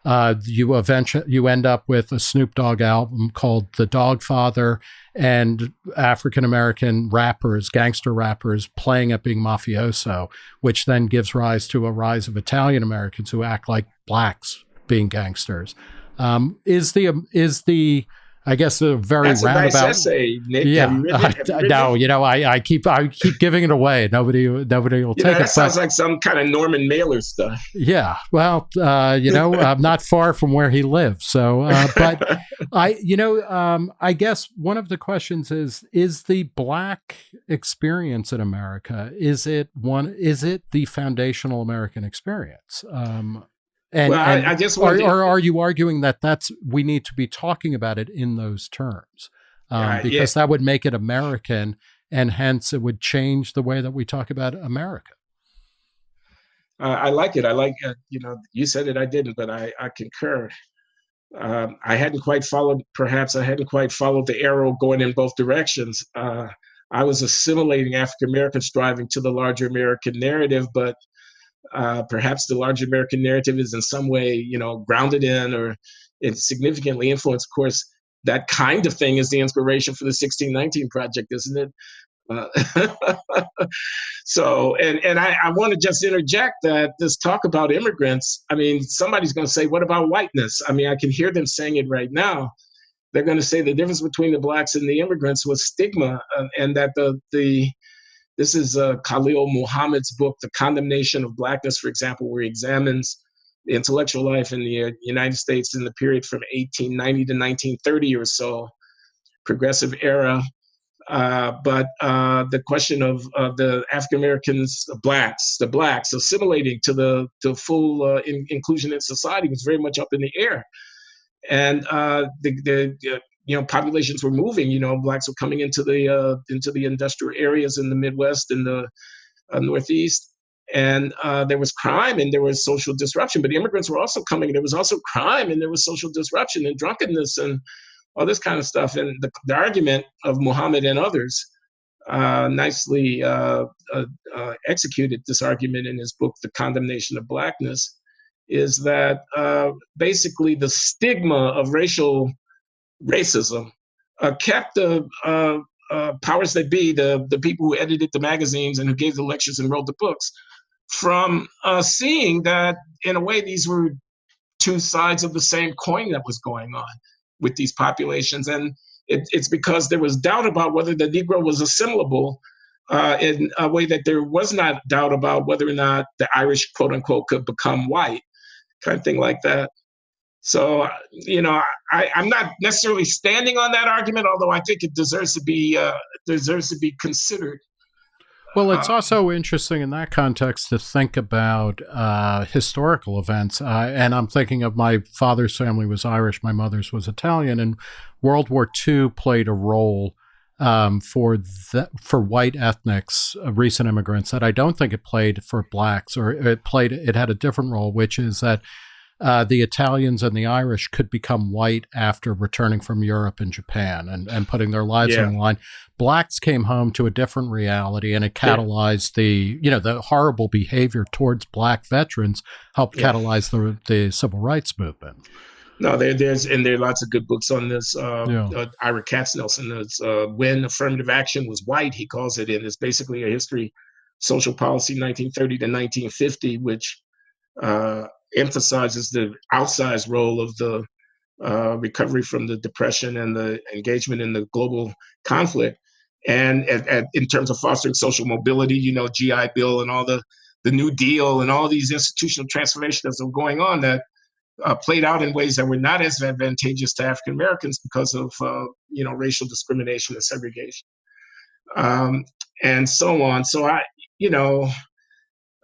Uh, you eventually you end up with a Snoop Dogg album called The Doggfather and African American rappers, gangster rappers playing at being mafioso, which then gives rise to a rise of Italian Americans who act like blacks being gangsters. Um, is the is the I guess a very That's roundabout. A nice essay, Nick. Yeah, you no, you know, I, I keep I keep giving it away. Nobody nobody will you take know, that it. Sounds but, like some kind of Norman Mailer stuff. Yeah, well, uh, you know, I'm not far from where he lives, so. Uh, but I, you know, um, I guess one of the questions is: Is the black experience in America is it one? Is it the foundational American experience? Um, and, well, and I, I, just or, or, are you arguing that that's we need to be talking about it in those terms um, uh, because yeah. that would make it American, and hence it would change the way that we talk about America. Uh, I like it. I like uh, you know you said it. I didn't, but I I concur. Um, I hadn't quite followed. Perhaps I hadn't quite followed the arrow going in both directions. Uh, I was assimilating African Americans striving to the larger American narrative, but uh, perhaps the large American narrative is in some way, you know, grounded in or it's significantly influenced. Of course, that kind of thing is the inspiration for the 1619 project, isn't it? Uh, so, and and I, I want to just interject that this talk about immigrants. I mean, somebody's going to say, "What about whiteness?" I mean, I can hear them saying it right now. They're going to say the difference between the blacks and the immigrants was stigma, uh, and that the the this is uh, Khalil Muhammad's book, The Condemnation of Blackness, for example, where he examines the intellectual life in the uh, United States in the period from 1890 to 1930 or so, progressive era. Uh, but uh, the question of the African Americans, blacks, the blacks assimilating to the, the full uh, in, inclusion in society was very much up in the air. And uh, the, the you know populations were moving you know blacks were coming into the uh, into the industrial areas in the midwest and the uh, northeast. And uh, there was crime and there was social disruption but immigrants were also coming there was also crime and there was social disruption and drunkenness and all this kind of stuff. And the, the argument of muhammad and others uh, nicely uh, uh, executed this argument in his book the condemnation of blackness is that basically the stigma of racial racism uh, kept the uh, uh, powers that be, the, the people who edited the magazines and who gave the lectures and wrote the books, from seeing that in a way these were two sides of the same coin that was going on with these populations. And it, it's because there was doubt about whether the Negro was assimilable uh, in a way that there was not doubt about whether or not the Irish, quote unquote, could become white, kind of thing like that. So, you know, I, am not necessarily standing on that argument, although I think it deserves to be uh, deserves to be considered. Well, it's uh, also interesting in that context to think about uh, historical events. Uh, and I'm thinking of my father's family was Irish, my mother's was Italian, and World War II played a role um, for the, for white ethnics, uh, recent immigrants, that I don't think it played for blacks, or it played it had a different role, which is that uh, the Italians and the Irish could become white after returning from Europe and Japan and, and putting their lives yeah. on the line. Blacks came home to a different reality and it catalyzed yeah. the, you know, the horrible behavior towards black veterans helped yeah. catalyze the, the civil rights movement. No, there, there's and there are lots of good books on this. Uh, yeah. uh, Ira Katznelson is uh, when affirmative action was white. He calls it, and it's basically a history, social policy, 1930 to 1950, which uh, emphasizes the outsized role of the uh, recovery from the depression and the engagement in the global conflict. And at, at, in terms of fostering social mobility, you know, GI Bill and all the, the New Deal and all these institutional transformations that were going on that uh, played out in ways that were not as advantageous to African Americans because of, uh, you know, racial discrimination and segregation. Um, and so on. So I, you know,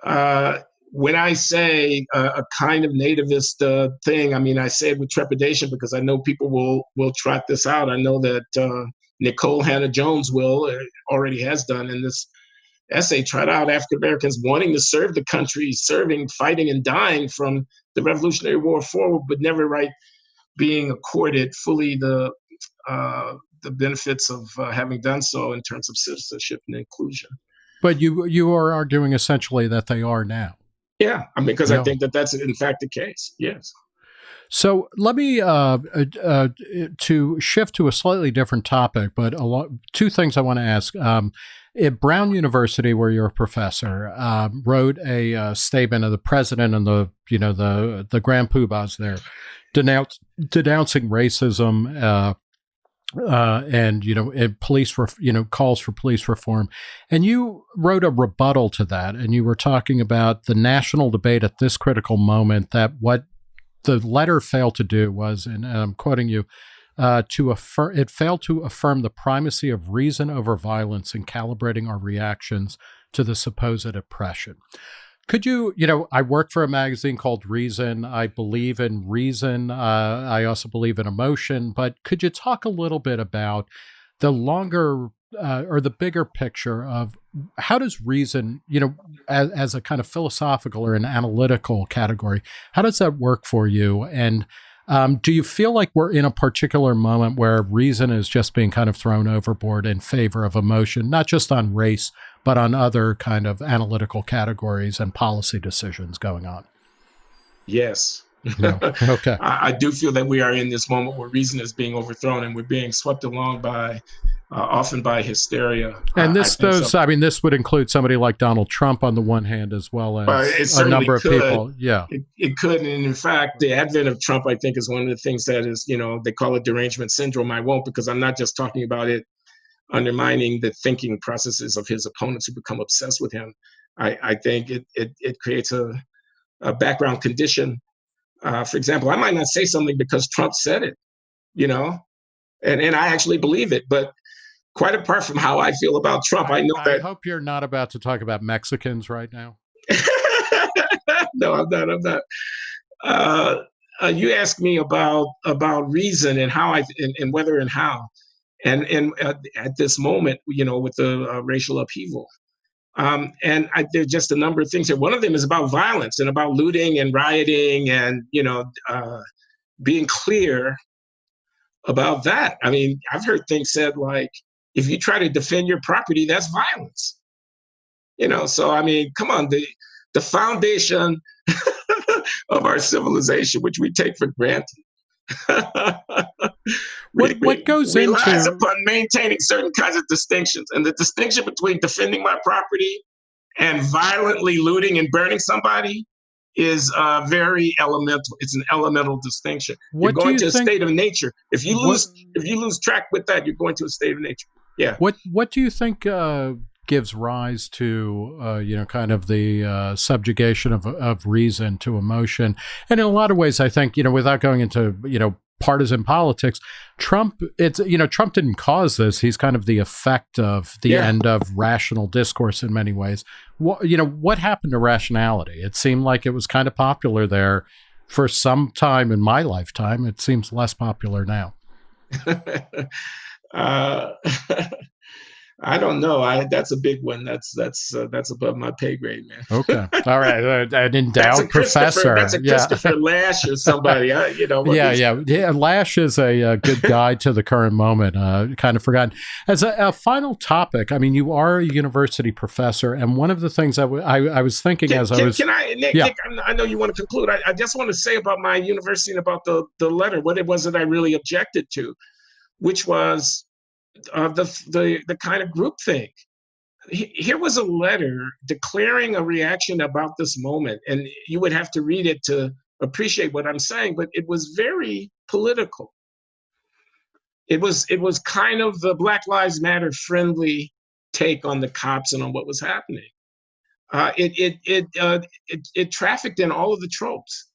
uh, when I say a, a kind of nativist uh, thing, I mean I say it with trepidation because I know people will will trot this out. I know that uh, Nikole Hannah-Jones will uh, already has done in this essay trot out African Americans wanting to serve the country, serving, fighting, and dying from the Revolutionary War forward, but never right being accorded fully the uh, the benefits of uh, having done so in terms of citizenship and inclusion. But you you are arguing essentially that they are now. Yeah, I mean, because I think that that's in fact the case. Yes. So let me uh, uh, uh, to shift to a slightly different topic, but a lot, two things I want to ask. Um, at Brown University, where you're a professor, um, wrote a uh, statement of the president and the you know the the grand poobahs there, denounce, denouncing racism. Uh, and you know, police, you know, calls for police reform, and you wrote a rebuttal to that, and you were talking about the national debate at this critical moment. That what the letter failed to do was, and I'm quoting you, uh, to affirm it failed to affirm the primacy of reason over violence in calibrating our reactions to the supposed oppression. Could you, you know, I work for a magazine called Reason. I believe in reason. Uh, I also believe in emotion. But could you talk a little bit about the longer uh, or the bigger picture of how does reason, you know, as, as a kind of philosophical or an analytical category, how does that work for you? And um, do you feel like we're in a particular moment where reason is just being kind of thrown overboard in favor of emotion, not just on race, but on other kind of analytical categories and policy decisions going on? Yes. No. Okay. I, I, do feel that we are in this moment where reason is being overthrown and we're being swept along by uh, often by hysteria. And this I does, so. I mean, this would include somebody like Donald Trump on the one hand, as well as a number of could. people. Yeah. It, it, could. And in fact, the advent of Trump, I think, is one of the things that is, you know, they call it derangement syndrome. I won't because I'm not just talking about it undermining the thinking processes of his opponents who become obsessed with him. I, I think it, it, it creates a, a background condition. Uh, for example, I might not say something because Trump said it, you know, and, and I actually believe it, but quite apart from how I feel about Trump, I, I know I that. I hope you're not about to talk about Mexicans right now. no, I'm not. I'm not. Uh, uh, you asked me about about reason and how I and, and whether and how, and and uh, at this moment, you know, with the uh, racial upheaval, um, and I, there's just a number of things here. One of them is about violence and about looting and rioting and you know uh, being clear about that. I mean, I've heard things said like if you try to defend your property, that's violence. You know, so I mean, come on, the the foundation of our civilization, which we take for granted. what, what goes relies into upon maintaining certain kinds of distinctions, and the distinction between defending my property and violently looting and burning somebody is uh, very elemental. It's an elemental distinction. What you're going you to a think, state of nature. If you lose, what, if you lose track with that, you're going to a state of nature. Yeah. What What do you think uh, gives rise to uh, you know kind of the uh, subjugation of of reason to emotion? And in a lot of ways, I think you know without going into you know partisan politics, Trump it's you know Trump didn't cause this. He's kind of the effect of the yeah. end of rational discourse in many ways. What you know what happened to rationality? It seemed like it was kind of popular there for some time in my lifetime. It seems less popular now. Uh, I don't know. I that's a big one. That's that's uh, that's above my pay grade, man. okay, all right. An endowed professor. That's a Christopher yeah. Lasch or somebody. I, you know. Yeah, yeah, yeah. Lasch is a, a, good guide to the current moment. Uh, kind of forgotten. As a, a, final topic, I mean, you are a university professor, and one of the things I, w- I, I was thinking can, as can, I was. Can I, Nick? Yeah. Nick, I know you want to conclude. I, I just want to say about my university and about the the letter, what it was that I really objected to, which was uh, the, the, the kind of group thing. Here was a letter declaring a reaction about this moment, and you would have to read it to appreciate what I'm saying, but it was very political. It was it was kind of the Black Lives Matter friendly take on the cops and on what was happening. Uh, it it it, uh, it it trafficked in all of the tropes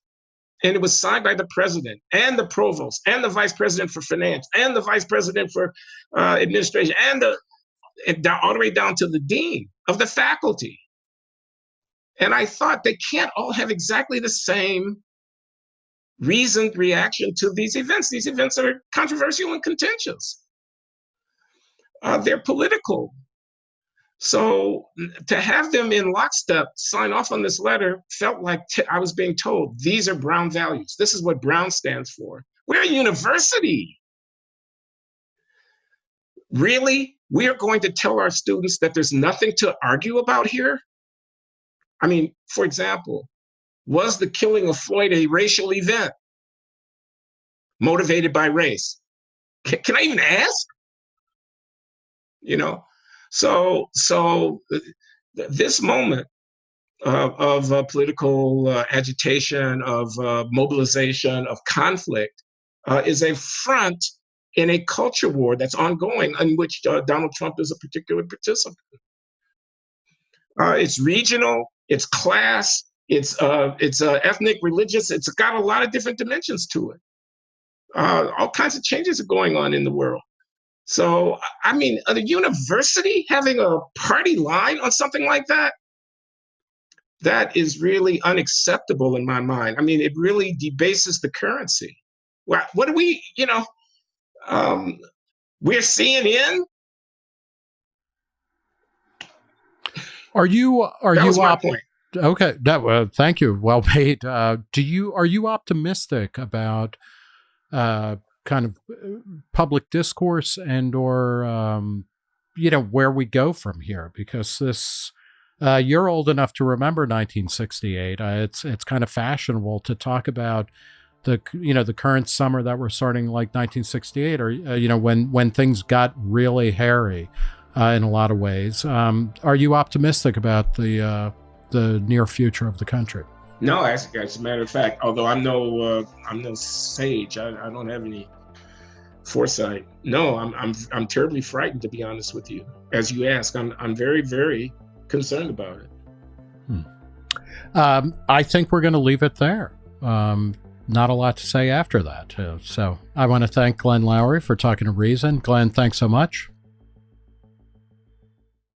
and it was signed by the president and the provost and the vice president for finance and the vice president for uh, administration and the and all the way down to the dean of the faculty. And I thought they can't all have exactly the same reasoned reaction to these events. These events are controversial and contentious. Uh, they're political. So to have them in lockstep sign off on this letter felt like I was being told these are Brown values. This is what Brown stands for. We're a university. Really? We are going to tell our students that there's nothing to argue about here? I mean, for example, was the killing of Floyd a racial event motivated by race? Can, can I even ask? You know, so so this moment uh, of uh, political uh, agitation, of uh, mobilization, of conflict uh, is a front in a culture war that's ongoing in which uh, Donald Trump is a particular participant. it's regional, it's class, it's it's ethnic, religious. It's got a lot of different dimensions to it. All kinds of changes are going on in the world. So, I mean, a university having a party line on something like that, that is really unacceptable in my mind. I mean, it really debases the currency. What, what do we, you know, um, we're CNN. Are you, are you, my point. Okay, that uh, thank you. Well made. Uh, do you are you optimistic about uh, kind of uh, public discourse and or um, you know where we go from here? Because this uh, you're old enough to remember 1968. Uh, it's it's kind of fashionable to talk about the you know the current summer that we're starting like 1968 or uh, you know when when things got really hairy uh, in a lot of ways. Um, are you optimistic about the uh, the near future of the country. No, as, as a matter of fact, although I'm no I'm no sage, I, I don't have any foresight. No, I'm I'm I'm terribly frightened to be honest with you. As you ask, I'm I'm very very concerned about it. Hmm. Um, I think we're going to leave it there. Um, not a lot to say after that. Uh, so I want to thank Glenn Loury for talking to Reason. Glenn, thanks so much.